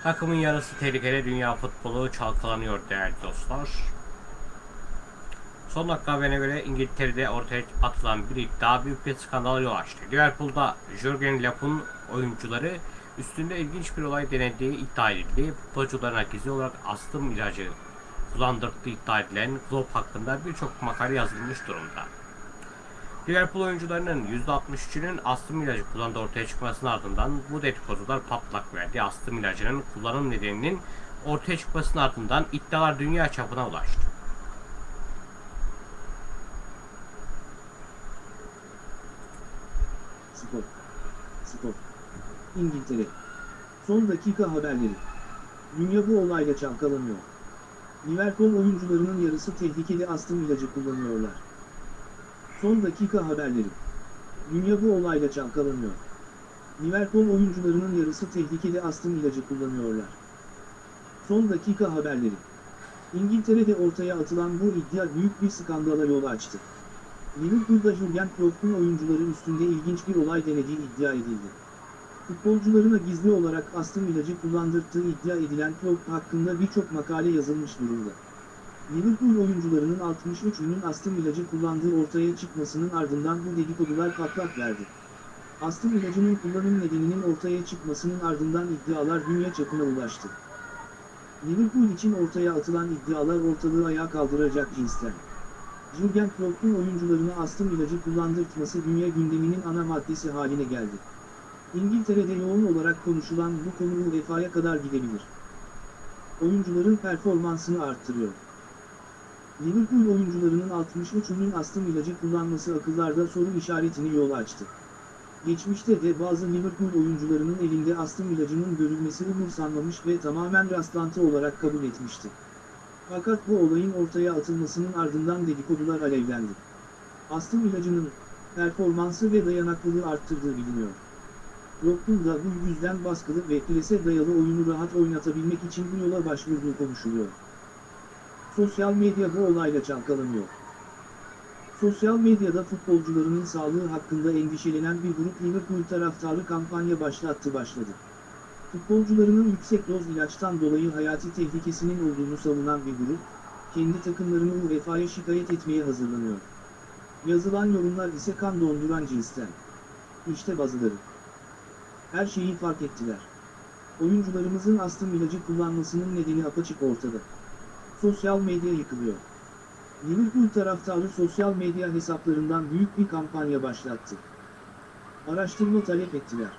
Takımın yarısı tehlikeli dünya futbolu çalkalanıyor değerli dostlar. Son dakika haberine göre İngiltere'de ortaya atılan bir iddia büyük bir skandala yol açtı. Liverpool'da Jurgen Klopp'un oyuncuları üstünde ilginç bir olay denediği iddia edildi. Futbolcularına gizli olarak astım ilacı kullandırdığı iddia edilen Klopp hakkında birçok makale yazılmış durumda. Liverpool oyuncularının %63'ünün astım ilacı kullandığı ortaya çıkmasının ardından bu dedikodular patlak verdi. Astım ilacının kullanım nedeninin ortaya çıkmasının ardından iddialar dünya çapına ulaştı. Spor. Spor. İngiltere. Son dakika haberleri. Dünya bu olayla çalkalanıyor. Liverpool oyuncularının yarısı tehlikeli astım ilacı kullanıyorlar. Son dakika haberleri. Dünya bu olayla çalkalanıyor. Liverpool oyuncularının yarısı tehlikeli astım ilacı kullanıyorlar. Son dakika haberleri. İngiltere'de ortaya atılan bu iddia büyük bir skandala yol açtı. Liverpool'da Jurgen Klopp'un oyuncuları üstünde ilginç bir olay denediği iddia edildi. Futbolcularına gizli olarak astım ilacı kullandırdığı iddia edilen Klopp hakkında birçok makale yazılmış durumda. Liverpool oyuncularının 63'ünün astım ilacı kullandığı ortaya çıkmasının ardından bu dedikodular patlak verdi. Astım ilacının kullanım nedeninin ortaya çıkmasının ardından iddialar dünya çapına ulaştı. Liverpool için ortaya atılan iddialar ortalığı ayağa kaldıracak cinsten. Jurgen Klopp'un oyuncularına astım ilacı kullandırtması dünya gündeminin ana maddesi haline geldi. İngiltere'de yoğun olarak konuşulan bu konu UEFA'ya kadar gidebilir. Oyuncuların performansını arttırıyor. Liverpool oyuncularının 63'ünün astım ilacı kullanması akıllarda soru işaretini yol açtı. Geçmişte de bazı Liverpool oyuncularının elinde astım ilacının görülmesi umursanmamış ve tamamen rastlantı olarak kabul etmişti. Fakat bu olayın ortaya atılmasının ardından dedikodular alevlendi. Astım ilacının performansı ve dayanıklılığı arttırdığı biliniyor. Klopp'un da bu yüzden baskılı ve prese dayalı oyunu rahat oynatabilmek için bu yola başvurduğu konuşuluyor. Sosyal medya bu olayla çalkalanıyor. Sosyal medyada futbolcularının sağlığı hakkında endişelenen bir grup Liverpool taraftarı kampanya başlattı başladı. Futbolcularının yüksek doz ilaçtan dolayı hayati tehlikesinin olduğunu savunan bir grup, kendi takımlarını UEFA'ya şikayet etmeye hazırlanıyor. Yazılan yorumlar ise kan donduran cinsten. İşte bazıları. Her şeyi fark ettiler. Oyuncularımızın astım ilacı kullanmasının nedeni apaçık ortada. Sosyal medya yıkılıyor. Liverpool taraftarı sosyal medya hesaplarından büyük bir kampanya başlattı. Araştırma talep ettiler.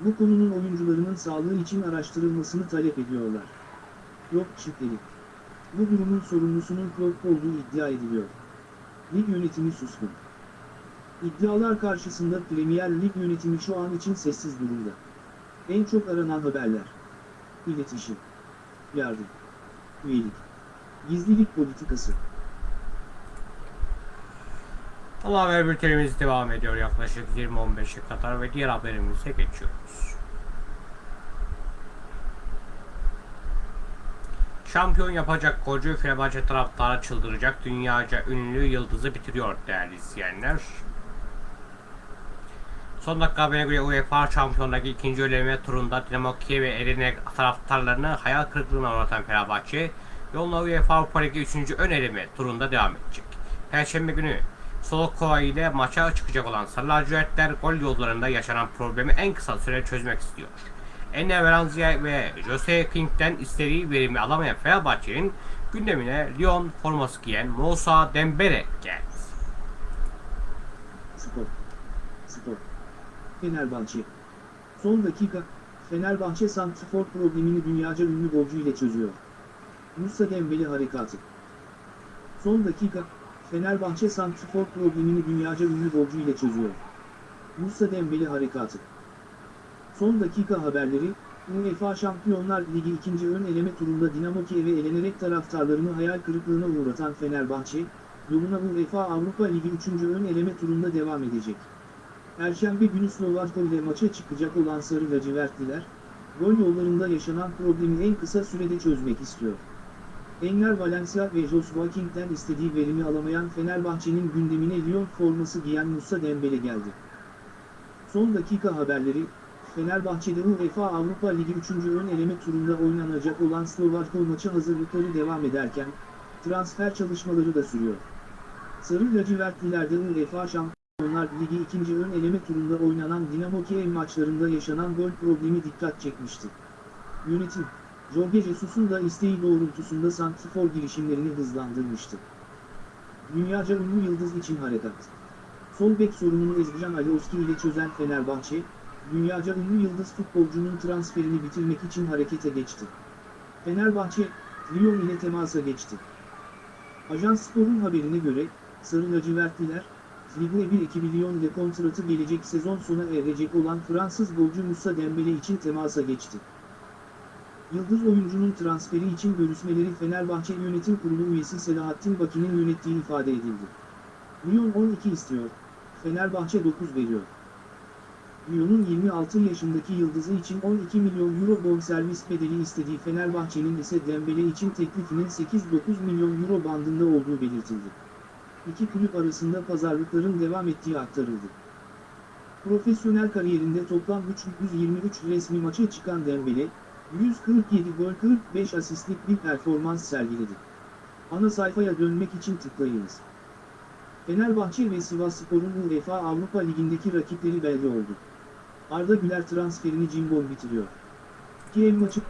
Bu konunun oyuncularının sağlığı için araştırılmasını talep ediyorlar. Klopp şüpheli. Bu durumun sorumlusunun Klopp olduğu iddia ediliyor. Lig yönetimi suskun. İddialar karşısında Premier Lig yönetimi şu an için sessiz durumda. En çok aranan haberler. İletişim. Yardım. Üyelik. Gizlilik politikası. Ama haber bültenimiz devam ediyor yaklaşık 20-15'e kadar ve diğer haberimize geçiyoruz. Şampiyon yapacak golcü Fenerbahçe taraftarı çıldıracak dünyaca ünlü yıldızı bitiriyor değerli izleyenler. Son dakika haberine göre UEFA Şampiyonluğundaki ikinci eleme turunda Dinamo Kiev ve Erenek taraftarlarını hayal kırıklığına uğratan Fenerbahçe yoluna UEFA Avrupa Ligi 3. ön eleme turunda devam edecek. Perşembe günü Solokova ile maça çıkacak olan Sarı Lacivertler gol yollarında yaşanan problemi en kısa sürede çözmek istiyor. Enne Valencia ve Jose King'den istediği verimi alamayan Fenerbahçe'nin gündemine Lyon forması giyen Moussa Dembele geldi. Spor. Spor. Fenerbahçe. Son dakika, Fenerbahçe santrfor problemini dünyaca ünlü golcü ile çözüyor. Musa Dembele harekatı. Son dakika, Fenerbahçe Santrfor problemini dünyaca ünlü golcü ile çözüyor. Musa Dembele harekatı. Son dakika haberleri, UEFA Şampiyonlar Ligi ikinci ön eleme turunda Dinamo Kiev'e elenerek taraftarlarını hayal kırıklığına uğratan Fenerbahçe, yoluna UEFA Avrupa Ligi 3. ön eleme turunda devam edecek. Perşembe günü Slovakya ile maça çıkacak olan Sarı Lacivertliler, gol yollarında yaşanan problemi en kısa sürede çözmek istiyor. Enner Valencia ve Joshua King'den istediği verimi alamayan Fenerbahçe'nin gündemine Lyon forması giyen Musa Dembele geldi. Son dakika haberleri, Fenerbahçe'de UEFA Avrupa Ligi 3. ön eleme turunda oynanacak olan Slovakya maçı hazırlıkları devam ederken, transfer çalışmaları da sürüyor. Sarı lacivertlilerde UEFA Şampiyonlar Ligi 2. ön eleme turunda oynanan Dinamo Kiev maçlarında yaşanan gol problemi dikkat çekmişti. Yönetim, Jorge Jesus'un da isteği doğrultusunda santrifor girişimlerini hızlandırmıştı. Dünyaca ünlü yıldız için harekat. Sol bek sorununu Ezgican Alioski ile çözen Fenerbahçe, dünyaca ünlü yıldız futbolcunun transferini bitirmek için harekete geçti. Fenerbahçe, Lyon ile temasa geçti. Ajans Spor'un haberine göre, Sarı lacivertliler, Ligue 1 ekibi Lyon ile kontratı gelecek sezon sona erecek olan Fransız golcü Moussa Dembele için temasa geçti. Yıldız oyuncunun transferi için görüşmeleri Fenerbahçe Yönetim Kurulu üyesi Selahattin Baki'nin yönettiği ifade edildi. Lyon 12 istiyor, Fenerbahçe 9 veriyor. Lyon'un 26 yaşındaki yıldızı için 12 milyon euro bonservis bedeli istediği Fenerbahçe'nin ise Dembele için teklifinin 8-9 milyon euro bandında olduğu belirtildi. İki kulüp arasında pazarlıkların devam ettiği aktarıldı. Profesyonel kariyerinde toplam 323 resmi maça çıkan Dembele, 147 gol 45 asistlik bir performans sergiledi. Ana sayfaya dönmek için tıklayınız. Fenerbahçe ve Sivasspor'un UEFA Avrupa Ligi'ndeki rakipleri belli oldu. Arda Güler transferini Cimbom bitiriyor. Kiev maçı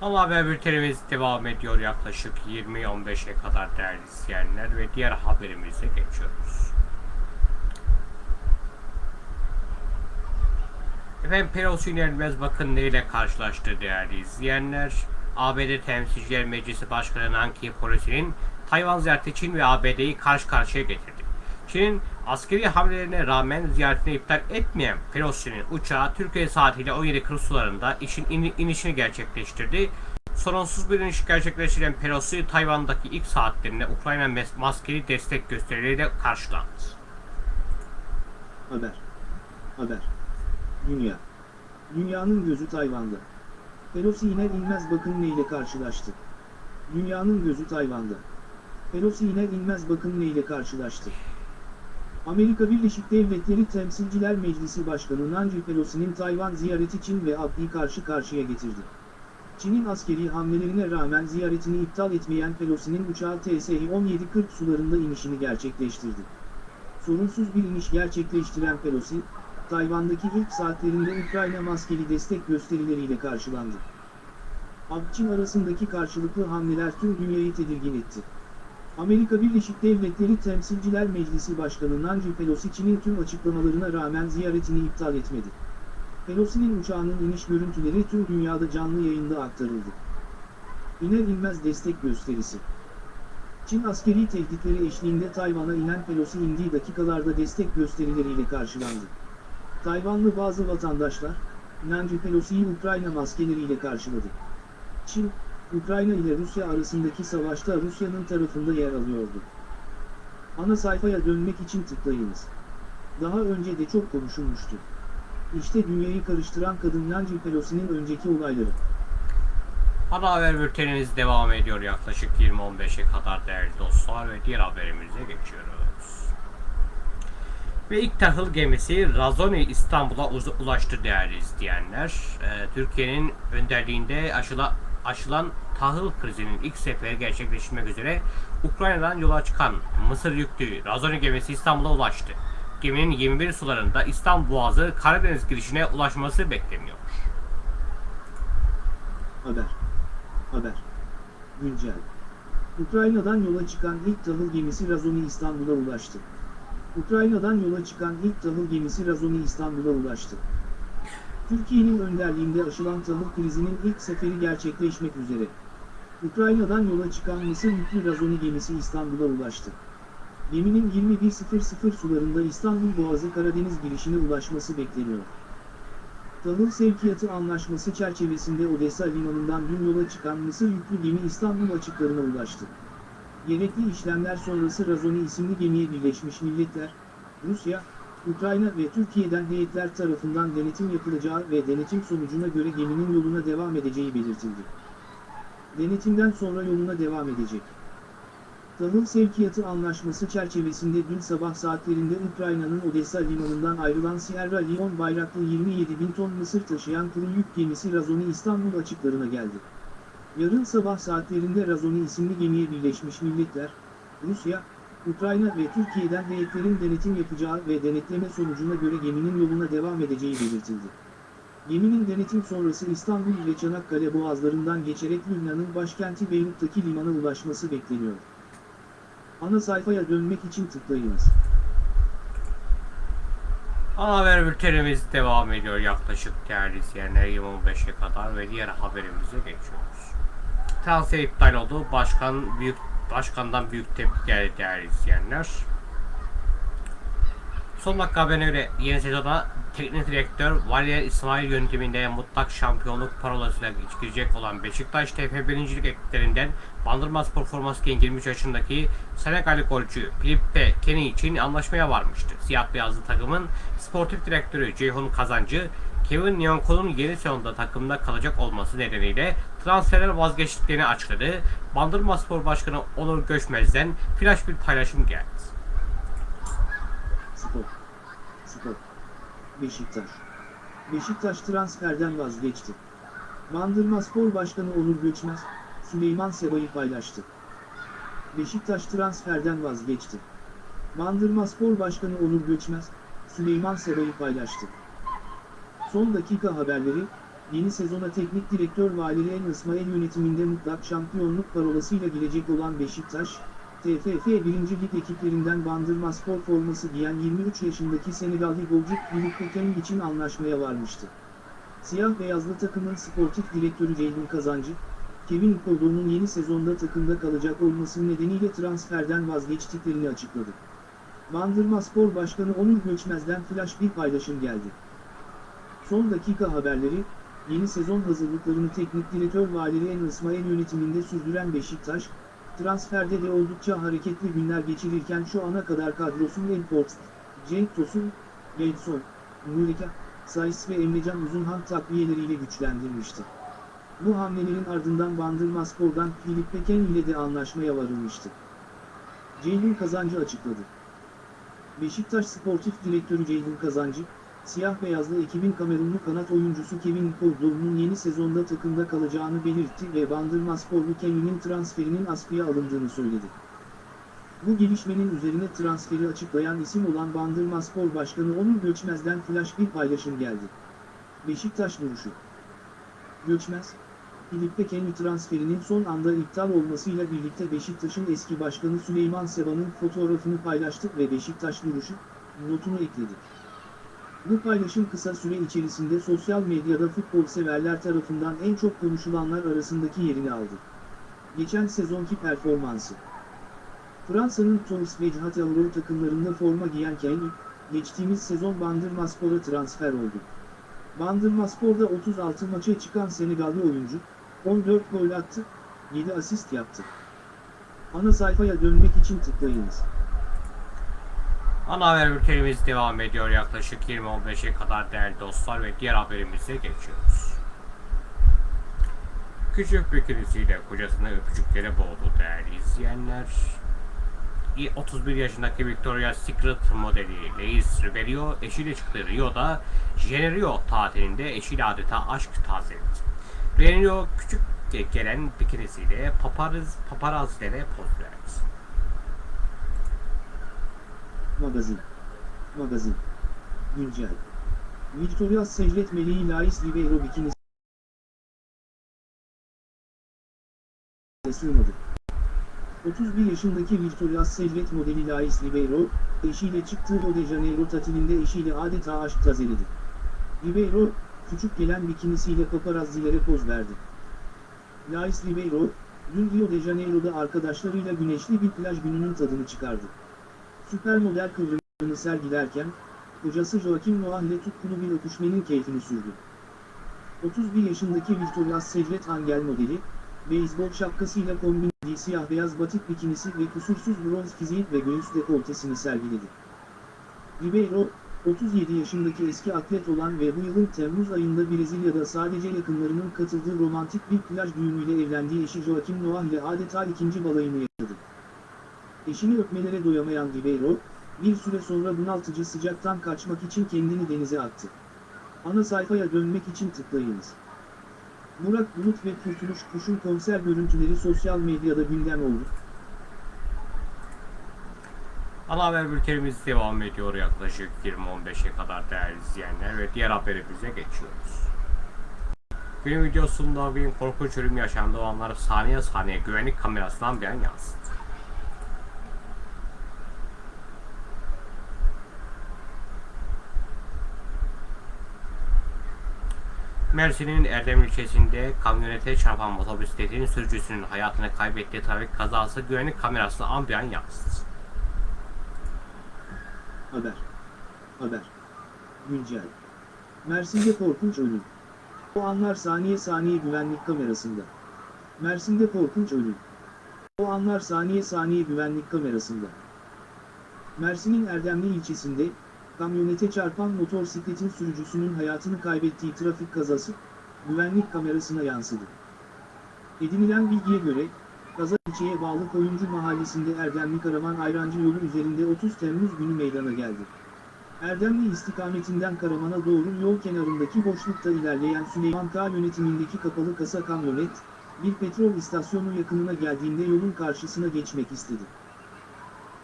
Ama haber bültenimiz devam ediyor yaklaşık 20-15'e kadar değerli izleyenler ve diğer haberimize geçiyoruz. Efendim Pelosi inanılmaz bakın neyle karşılaştı değerli izleyenler. ABD Temsilciler Meclisi Başkanı Nancy Pelosi'nin Tayvan ziyareti Çin ve ABD'yi karşı karşıya getirdi. Çin'in askeri hamlelerine rağmen ziyaretini iptal etmeyen Pelosi'nin uçağı Türkiye saatiyle 17.40 sularında işin in- inişini gerçekleştirdi. Sorunsuz bir iniş gerçekleştiren Pelosi, Tayvan'daki ilk saatlerinde Ukrayna maskeli destek gösterileriyle karşılandı. Haber. Haber. Dünya. Dünyanın gözü Tayvan'da. Pelosi iner inmez bakın neyle karşılaştı. Dünyanın gözü Tayvan'da. Pelosi iner inmez bakın neyle karşılaştı. Amerika Birleşik Devletleri Temsilciler Meclisi Başkanı Nancy Pelosi'nin Tayvan ziyareti Çin ve ABD'yi karşı karşıya getirdi. Çin'in askeri hamlelerine rağmen ziyaretini iptal etmeyen Pelosi'nin uçağı TSI 1740 sularında inişini gerçekleştirdi. Sorunsuz bir iniş gerçekleştiren Pelosi, Tayvan'daki ilk saatlerinde Ukrayna maskeli destek gösterileriyle karşılandı. AB-Çin arasındaki karşılıklı hamleler tüm dünyayı tedirgin etti. Amerika Birleşik Devletleri Temsilciler Meclisi Başkanı Nancy Pelosi Çin'in tüm açıklamalarına rağmen ziyaretini iptal etmedi. Pelosi'nin uçağının iniş görüntüleri tüm dünyada canlı yayında aktarıldı. İner inmez destek gösterisi. Çin askeri tehditleri eşliğinde Tayvan'a inen Pelosi indiği dakikalarda destek gösterileriyle karşılandı. Tayvanlı bazı vatandaşlar, Nancy Pelosi'yi Ukrayna maskeleriyle karşıladı. Çin, Ukrayna ile Rusya arasındaki savaşta Rusya'nın tarafında yer alıyordu. Ana sayfaya dönmek için tıklayınız. Daha önce de çok konuşulmuştu. İşte dünyayı karıştıran kadın Nancy Pelosi'nin önceki olayları. Ana haber bültenimiz devam ediyor yaklaşık 20-15'e kadar değerli dostlar ve diğer haberimize geçiyoruz. Ve ilk tahıl gemisi Razoni İstanbul'a ulaştı değerli izleyenler. Ee, Türkiye'nin önderliğinde aşıla, aşılan tahıl krizinin ilk seferi gerçekleşmek üzere Ukrayna'dan yola çıkan Mısır yüklü Razoni gemisi İstanbul'a ulaştı. Geminin 21 sularında İstanbul Boğazı Karadeniz girişine ulaşması bekleniyor. Haber. Haber. Güncel. Ukrayna'dan yola çıkan ilk tahıl gemisi Razoni İstanbul'a ulaştı. Ukrayna'dan yola çıkan ilk tahıl gemisi Razoni İstanbul'a ulaştı. Türkiye'nin önderliğinde aşılan tahıl krizinin ilk seferi gerçekleşmek üzere. Ukrayna'dan yola çıkan Mısır yüklü Razoni gemisi İstanbul'a ulaştı. Geminin 21.00 sularında İstanbul Boğazı Karadeniz girişine ulaşması bekleniyor. Tahıl sevkiyatı anlaşması çerçevesinde Odessa limanından dün yola çıkan Mısır yüklü gemi İstanbul açıklarına ulaştı. Gerekli işlemler sonrası Razoni isimli gemiye Birleşmiş Milletler, Rusya, Ukrayna ve Türkiye'den heyetler tarafından denetim yapılacağı ve denetim sonucuna göre geminin yoluna devam edeceği belirtildi. Denetimden sonra yoluna devam edecek. Tahıl sevkiyatı anlaşması çerçevesinde dün sabah saatlerinde Ukrayna'nın Odessa limanından ayrılan Sierra Leone bayraklı 27 bin ton mısır taşıyan kuru yük gemisi Razoni İstanbul açıklarına geldi. Yarın sabah saatlerinde Razoni isimli gemiye Birleşmiş Milletler, Rusya, Ukrayna ve Türkiye'den heyetlerin denetim yapacağı ve denetleme sonucuna göre geminin yoluna devam edeceği belirtildi. Geminin denetim sonrası İstanbul ve Çanakkale boğazlarından geçerek Lübnan'ın başkenti Beyrut'taki limana ulaşması bekleniyor. Ana sayfaya dönmek için tıklayınız. Ana haber bültenimiz devam ediyor yaklaşık değerli izleyenler 25'e kadar ve diğer haberimize geçiyoruz. Transfer iptal oldu. Başkan büyük başkandan büyük tepki geldi değerli izleyenler. Son dakika haberine göre yeni sezona teknik direktör Valerian İsmail yönetiminde mutlak şampiyonluk parolasıyla girecek olan Beşiktaş TF 1. Lig ekiplerinden Bandırma Spor forması giyen 23 yaşındaki Senegalli golcü Filipe Kenny için anlaşmaya varmıştı. Siyah beyazlı takımın sportif direktörü Ceyhun Kazancı, Kevin Nyanko'nun yeni sezonda takımda kalacak olması nedeniyle transferden vazgeçtiklerini açıkladı. Bandırma Spor Başkanı Onur Göçmez'den flash bir paylaşım geldi. Spor. Spor. Beşiktaş. Beşiktaş transferden vazgeçti. Bandırma Spor Başkanı Onur Göçmez, Süleyman Seba'yı paylaştı. Beşiktaş transferden vazgeçti. Bandırma Spor Başkanı Onur Göçmez, Süleyman Seba'yı paylaştı. Son dakika haberleri, yeni sezona teknik direktör Valerian İsmail yönetiminde mutlak şampiyonluk parolasıyla girecek olan Beşiktaş, TFF 1. Lig ekiplerinden Bandırma Spor forması giyen 23 yaşındaki Senegalli golcü Philippe Kenny için anlaşmaya varmıştı. Siyah beyazlı takımın sportif direktörü Ceyhun Kazancı, Kevin Nkodo'nun yeni sezonda takımda kalacak olması nedeniyle transferden vazgeçtiklerini açıkladı. Bandırma Spor Başkanı Onur Göçmez'den flash bir paylaşım geldi. Son dakika haberleri, yeni sezon hazırlıklarını teknik direktör Valerian İsmail yönetiminde sürdüren Beşiktaş, transferde de oldukça hareketli günler geçirirken şu ana kadar kadrosunun en port, Cenk Tosun, Gedson, Nurika, Sayıs ve Emrecan Uzunhan takviyeleriyle güçlendirmişti. Bu hamlelerin ardından Bandırma Spor'dan Filip Peken ile de anlaşmaya varılmıştı. Ceyhun Kazancı açıkladı. Beşiktaş Sportif Direktörü Ceyhun Kazancı, siyah beyazlı ekibin Kamerunlu kanat oyuncusu Kevin Koldoğlu'nun yeni sezonda takımda kalacağını belirtti ve Bandırma Sporlu Kevin'in transferinin askıya alındığını söyledi. Bu gelişmenin üzerine transferi açıklayan isim olan Bandırma Spor Başkanı Onur Göçmez'den flash bir paylaşım geldi. Beşiktaş duruşu. Göçmez, Filipe Kenny transferinin son anda iptal olmasıyla birlikte Beşiktaş'ın eski başkanı Süleyman Seba'nın fotoğrafını paylaştı ve Beşiktaş duruşu, notunu ekledi. Bu paylaşım kısa süre içerisinde sosyal medyada futbol severler tarafından en çok konuşulanlar arasındaki yerini aldı. Geçen sezonki performansı. Fransa'nın Toulouse ve Châtellerault takımlarında forma giyen Kenny, geçtiğimiz sezon Bandırmaspor'a transfer oldu. Bandırmaspor'da 36 maça çıkan Senegalli oyuncu, 14 gol attı, 7 asist yaptı. Ana sayfaya dönmek için tıklayınız. Ana haber bültenimiz devam ediyor yaklaşık 20-15'e kadar değerli dostlar ve diğer haberimize geçiyoruz. Küçük bir kirisiyle kocasını öpücüklere boğdu değerli izleyenler. 31 yaşındaki Victoria's Secret modeli Leis Ribeiro eşiyle çıktığı Rio'da Generio tatilinde eşiyle adeta aşk tazeledi. Generio küçük gelen bikinisiyle paparaz, paparazilere poz verdi. Magazin. Magazin. Güncel. Victoria's Secret Meleği Lais Ribeiro bikinisi sığmadı. 31 yaşındaki Victoria's Secret modeli Lais Ribeiro, eşiyle çıktığı Rio de Janeiro tatilinde eşiyle adeta aşk tazeledi. Ribeiro, küçük gelen bikinisiyle paparazzilere poz verdi. Lais Ribeiro, dün Rio de Janeiro'da arkadaşlarıyla güneşli bir plaj gününün tadını çıkardı. Süper model kıvrımını sergilerken, kocası Joaquim Noah ile tutkulu bir öpüşmenin keyfini sürdü. 31 yaşındaki Victoria's Secret Angel modeli, beyzbol şapkasıyla kombinlediği siyah beyaz batik bikinisi ve kusursuz bronz fiziği ve göğüs dekoltesini sergiledi. Ribeiro, 37 yaşındaki eski atlet olan ve bu yılın Temmuz ayında Brezilya'da sadece yakınlarının katıldığı romantik bir plaj düğünüyle evlendiği eşi Joaquim Noah ile adeta ikinci balayını yaşadı. Eşini öpmelere doyamayan Ribeiro, bir süre sonra bunaltıcı sıcaktan kaçmak için kendini denize attı. Ana sayfaya dönmek için tıklayınız. Burak Bulut ve Kurtuluş Kuş'un konser görüntüleri sosyal medyada gündem oldu. Ana haber bültenimiz devam ediyor yaklaşık 20-15'e kadar değerli izleyenler ve diğer haberimize geçiyoruz. Günün videosunda bir korkunç ölüm yaşandığı olanlar saniye saniye güvenlik kamerasından bir an yansıdı. Mersin'in Erdem ilçesinde kamyonete çarpan motosikletin sürücüsünün hayatını kaybettiği trafik kazası güvenlik kamerasına an bir an yansıdı. Haber. Haber. Güncel. Mersin'de korkunç ölüm. O anlar saniye saniye güvenlik kamerasında. Mersin'de korkunç ölüm. O anlar saniye saniye güvenlik kamerasında. Mersin'in Erdemli ilçesinde, kamyonete çarpan motosikletin sürücüsünün hayatını kaybettiği trafik kazası, güvenlik kamerasına yansıdı. Edinilen bilgiye göre, Kaza ilçeye bağlı Koyuncu mahallesinde Erdemli Karaman Ayrancı yolu üzerinde 30 Temmuz günü meydana geldi. Erdemli istikametinden Karaman'a doğru yol kenarındaki boşlukta ilerleyen Süleyman K yönetimindeki kapalı kasa kamyonet, bir petrol istasyonu yakınına geldiğinde yolun karşısına geçmek istedi.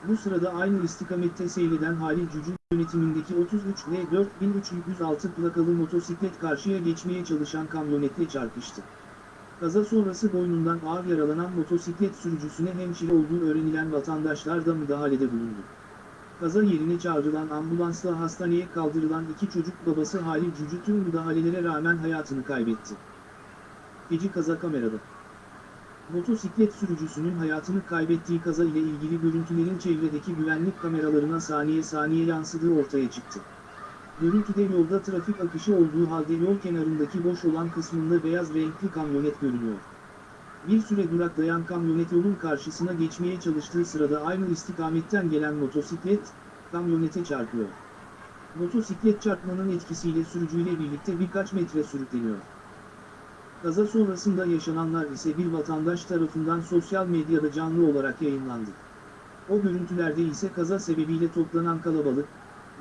Bu sırada aynı istikamette seyreden Halil Cücül yönetimindeki 33 L 4306 plakalı motosiklet karşıya geçmeye çalışan kamyonetle çarpıştı. Kaza sonrası boynundan ağır yaralanan motosiklet sürücüsüne hemşire olduğu öğrenilen vatandaşlar da müdahalede bulundu. Kaza yerine çağrılan ambulansla hastaneye kaldırılan iki çocuk babası Halil Cücü tüm müdahalelere rağmen hayatını kaybetti. Feci kaza kamerada. Motosiklet sürücüsünün hayatını kaybettiği kaza ile ilgili görüntülerin çevredeki güvenlik kameralarına saniye saniye yansıdığı ortaya çıktı. Görüntüde yolda trafik akışı olduğu halde yol kenarındaki boş olan kısmında beyaz renkli kamyonet görünüyor. Bir süre duraklayan kamyonet yolun karşısına geçmeye çalıştığı sırada aynı istikametten gelen motosiklet, kamyonete çarpıyor. Motosiklet çarpmanın etkisiyle sürücüyle birlikte birkaç metre sürükleniyor. Kaza sonrasında yaşananlar ise bir vatandaş tarafından sosyal medyada canlı olarak yayınlandı. O görüntülerde ise kaza sebebiyle toplanan kalabalık,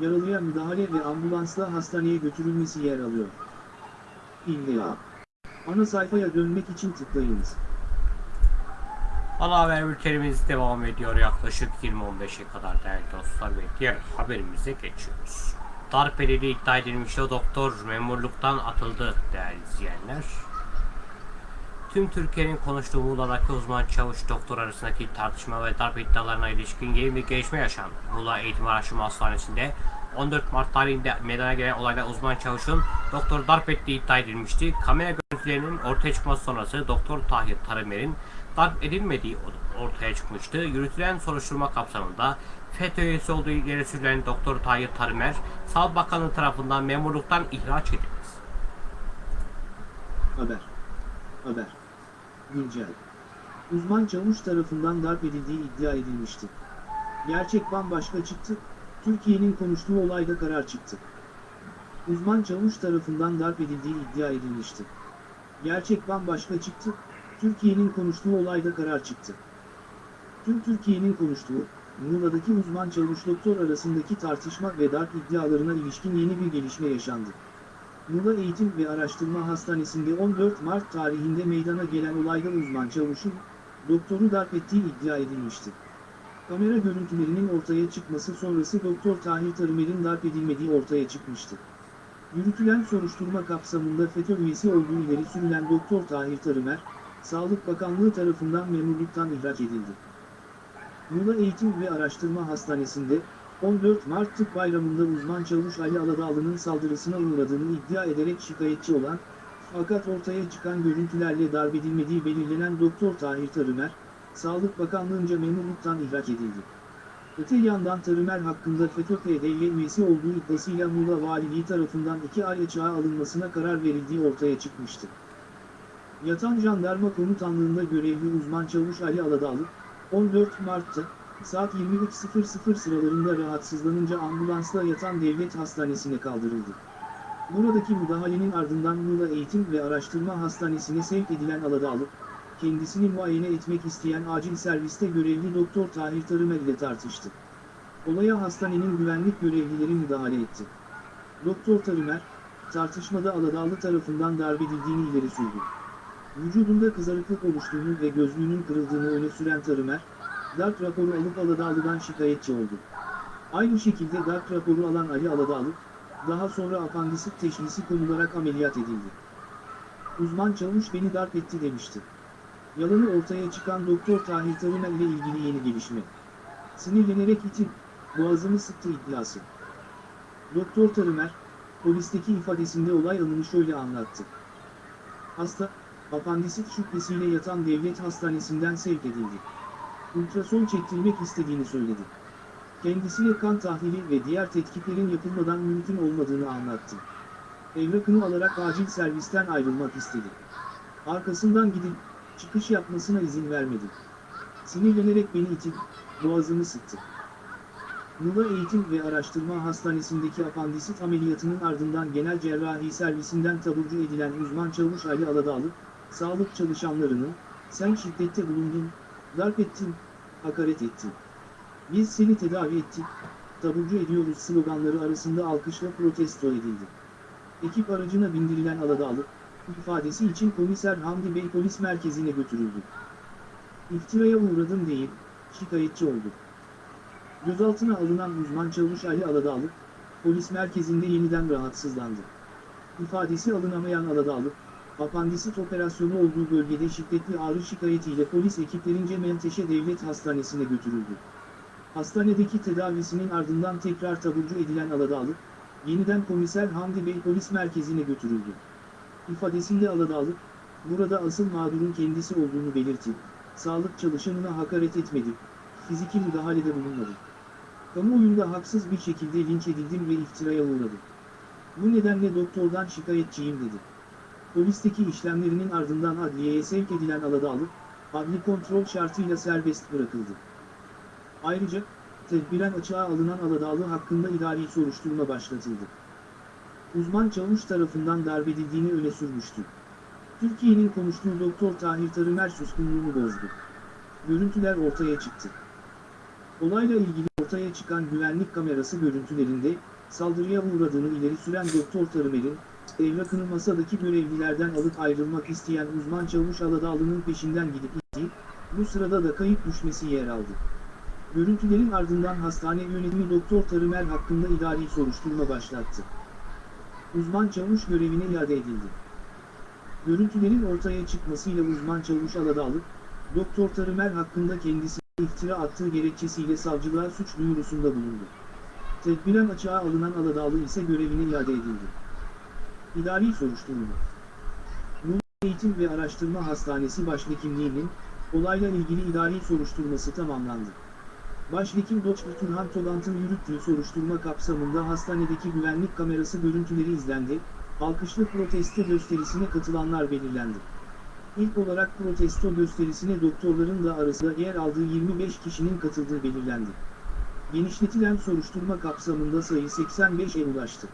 yaralıya müdahale ve ambulansla hastaneye götürülmesi yer alıyor. İlla. Ana sayfaya dönmek için tıklayınız. Ana haber bültenimiz devam ediyor yaklaşık 20-15'e kadar değerli dostlar ve diğer haberimize geçiyoruz. Darp edildiği iddia edilmiş o doktor memurluktan atıldı değerli izleyenler. Tüm Türkiye'nin konuştuğu Muğla'daki uzman çavuş doktor arasındaki tartışma ve darp iddialarına ilişkin yeni bir gelişme yaşandı. Muğla Eğitim Araştırma Hastanesi'nde 14 Mart tarihinde meydana gelen olayda uzman çavuşun doktor darp ettiği iddia edilmişti. Kamera görüntülerinin ortaya çıkması sonrası Doktor Tahir Taramer'in darp edilmediği ortaya çıkmıştı. Yürütülen soruşturma kapsamında FETÖ üyesi olduğu ileri sürülen Doktor Tahir Taramer, Sağlık Bakanlığı tarafından memurluktan ihraç edildi. Haber. Haber. Güncel. Uzman çavuş tarafından darp edildiği iddia edilmişti. Gerçek bambaşka çıktı, Türkiye'nin konuştuğu olayda karar çıktı. Uzman çavuş tarafından darp edildiği iddia edilmişti. Gerçek bambaşka çıktı, Türkiye'nin konuştuğu olayda karar çıktı. Tüm Türkiye'nin konuştuğu, Muğla'daki uzman çavuş doktor arasındaki tartışma ve darp iddialarına ilişkin yeni bir gelişme yaşandı. Muğla Eğitim ve Araştırma Hastanesi'nde 14 Mart tarihinde meydana gelen olayda uzman çavuşun, doktoru darp ettiği iddia edilmişti. Kamera görüntülerinin ortaya çıkması sonrası Doktor Tahir Tarımer'in darp edilmediği ortaya çıkmıştı. Yürütülen soruşturma kapsamında FETÖ üyesi olduğu ileri sürülen Doktor Tahir Tarımer, Sağlık Bakanlığı tarafından memurluktan ihraç edildi. Muğla Eğitim ve Araştırma Hastanesi'nde 14 Mart Tıp Bayramı'nda uzman çavuş Ali Aladağlı'nın saldırısına uğradığını iddia ederek şikayetçi olan, fakat ortaya çıkan görüntülerle darp edilmediği belirlenen Doktor Tahir Tarımer, Sağlık Bakanlığı'nca memurluktan ihraç edildi. Öte yandan Tarımer hakkında FETÖ-PDY üyesi olduğu iddiasıyla Muğla Valiliği tarafından iki ay açığa alınmasına karar verildiği ortaya çıkmıştı. Yatan Jandarma Komutanlığı'nda görevli uzman çavuş Ali Aladağlı, 14 Mart'ta, saat 23.00 sıralarında rahatsızlanınca ambulansla yatan devlet hastanesine kaldırıldı. Buradaki müdahalenin ardından Muğla Eğitim ve Araştırma Hastanesi'ne sevk edilen Aladağlı, kendisini muayene etmek isteyen acil serviste görevli Doktor Tahir Tarımer ile tartıştı. Olaya hastanenin güvenlik görevlileri müdahale etti. Doktor Tarımer, tartışmada Aladağlı tarafından darp edildiğini ileri sürdü. Vücudunda kızarıklık oluştuğunu ve gözlüğünün kırıldığını öne süren Tarımer, darp raporu alıp Aladağlı'dan şikayetçi oldu. Aynı şekilde darp raporu alan Ali Aladağlı, daha sonra apandisit teşhisi konularak ameliyat edildi. Uzman çavuş beni darp etti demişti. Yalanı ortaya çıkan Doktor Tahir Tarımer ile ilgili yeni gelişme. Sinirlenerek itin, boğazımı sıktı iddiası. Doktor Tarımer, polisteki ifadesinde olay anını şöyle anlattı. Hasta, apandisit şüphesiyle yatan devlet hastanesinden sevk edildi. Ultrason çektirmek istediğini söyledi. Kendisine kan tahlili ve diğer tetkiklerin yapılmadan mümkün olmadığını anlattı. Evrakını alarak acil servisten ayrılmak istedi. Arkasından gidip, çıkış yapmasına izin vermedi. Sinirlenerek beni itip, boğazımı sıktı. Muğla Eğitim ve Araştırma Hastanesi'ndeki apandisit ameliyatının ardından genel cerrahi servisinden taburcu edilen uzman çavuş Ali Aladağlı, sağlık çalışanlarını, sen şiddette bulundun, darp ettin, hakaret ettin. Biz seni tedavi ettik, taburcu ediyoruz sloganları arasında alkışla protesto edildi. Ekip aracına bindirilen Aladağlı, ifadesi için komiser Hamdi Bey polis merkezine götürüldü. İftiraya uğradım deyip, şikayetçi oldu. Gözaltına alınan uzman çavuş Ali Aladağlı, polis merkezinde yeniden rahatsızlandı. İfadesi alınamayan Aladağlı, apandisit operasyonu olduğu bölgede şiddetli ağrı şikayetiyle polis ekiplerince Menteşe Devlet Hastanesi'ne götürüldü. Hastanedeki tedavisinin ardından tekrar taburcu edilen Aladağlı, yeniden komiser Hamdi Bey polis merkezine götürüldü. İfadesinde Aladağlı, burada asıl mağdurun kendisi olduğunu belirtip, sağlık çalışanına hakaret etmedi, fiziki müdahalede bulunmadı. Kamuoyunda haksız bir şekilde linç edildim ve iftiraya uğradım. Bu nedenle doktordan şikayetçiyim dedi. Polisteki işlemlerinin ardından adliyeye sevk edilen Aladağlı, adli kontrol şartıyla serbest bırakıldı. Ayrıca, tedbiren açığa alınan Aladağlı hakkında idari soruşturma başlatıldı. Uzman çavuş tarafından darp edildiğini öne sürmüştü. Türkiye'nin konuştuğu Doktor Tahir Tarımer suskunluğunu bozdu. Görüntüler ortaya çıktı. Olayla ilgili ortaya çıkan güvenlik kamerası görüntülerinde, saldırıya uğradığını ileri süren Doktor Tarımer'in, evrakını masadaki görevlilerden alıp ayrılmak isteyen uzman çavuş Aladağlı'nın peşinden gidip ittiği, bu sırada da kayıp düşmesi yer aldı. Görüntülerin ardından hastane yönetimi Doktor Tarımer hakkında idari soruşturma başlattı. Uzman çavuş görevine iade edildi. Görüntülerin ortaya çıkmasıyla uzman çavuş Aladağlı, Doktor Tarımer hakkında kendisi iftira attığı gerekçesiyle savcılığa suç duyurusunda bulundu. Tedbiren açığa alınan Aladağlı ise görevine iade edildi. İdari soruşturma Muğla Eğitim ve Araştırma Hastanesi Başhekimliği'nin, olayla ilgili idari soruşturması tamamlandı. Başhekim Dr. Turhan Tolant'ın yürüttüğü soruşturma kapsamında hastanedeki güvenlik kamerası görüntüleri izlendi, alkışlı protesto gösterisine katılanlar belirlendi. İlk olarak protesto gösterisine doktorların da arasında yer aldığı 25 kişinin katıldığı belirlendi. Genişletilen soruşturma kapsamında sayı 85'e ulaştı.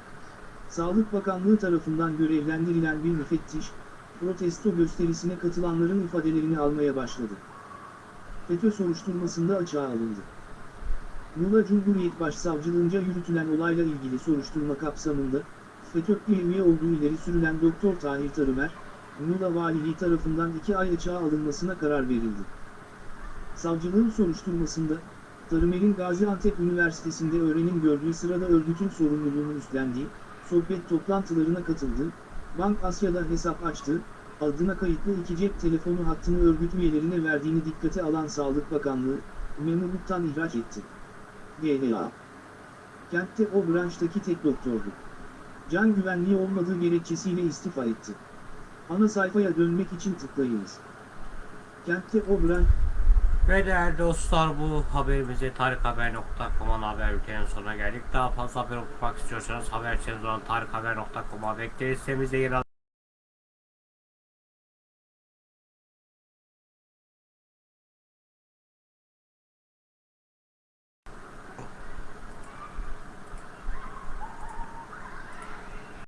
Sağlık Bakanlığı tarafından görevlendirilen bir müfettiş, protesto gösterisine katılanların ifadelerini almaya başladı. FETÖ soruşturmasında açığa alındı. Muğla Cumhuriyet Başsavcılığınca yürütülen olayla ilgili soruşturma kapsamında, FETÖ'ye üye olduğu ileri sürülen Doktor Tahir Tarımer, Muğla Valiliği tarafından iki ay açığa alınmasına karar verildi. Savcılığın soruşturmasında, Tarımer'in Gaziantep Üniversitesi'nde öğrenim gördüğü sırada örgütün sorumluluğunu üstlendiği, sohbet toplantılarına katıldığı, Bank Asya'da hesap açtığı, adına kayıtlı iki cep telefonu hattını örgüt üyelerine verdiğini dikkate alan Sağlık Bakanlığı, memurluktan ihraç etti. GLA Kentte o branştaki tek doktordu. Can güvenliği olmadığı gerekçesiyle istifa etti. Ana sayfaya dönmek için tıklayınız. Kentte o branş... Ve değerli dostlar bu haberimizi tarikhaber.com'un haber bültenin sonuna geldik. Daha fazla haber okumak istiyorsanız haber olan tarikhaber.com'a bekleriz. Sitemizde yer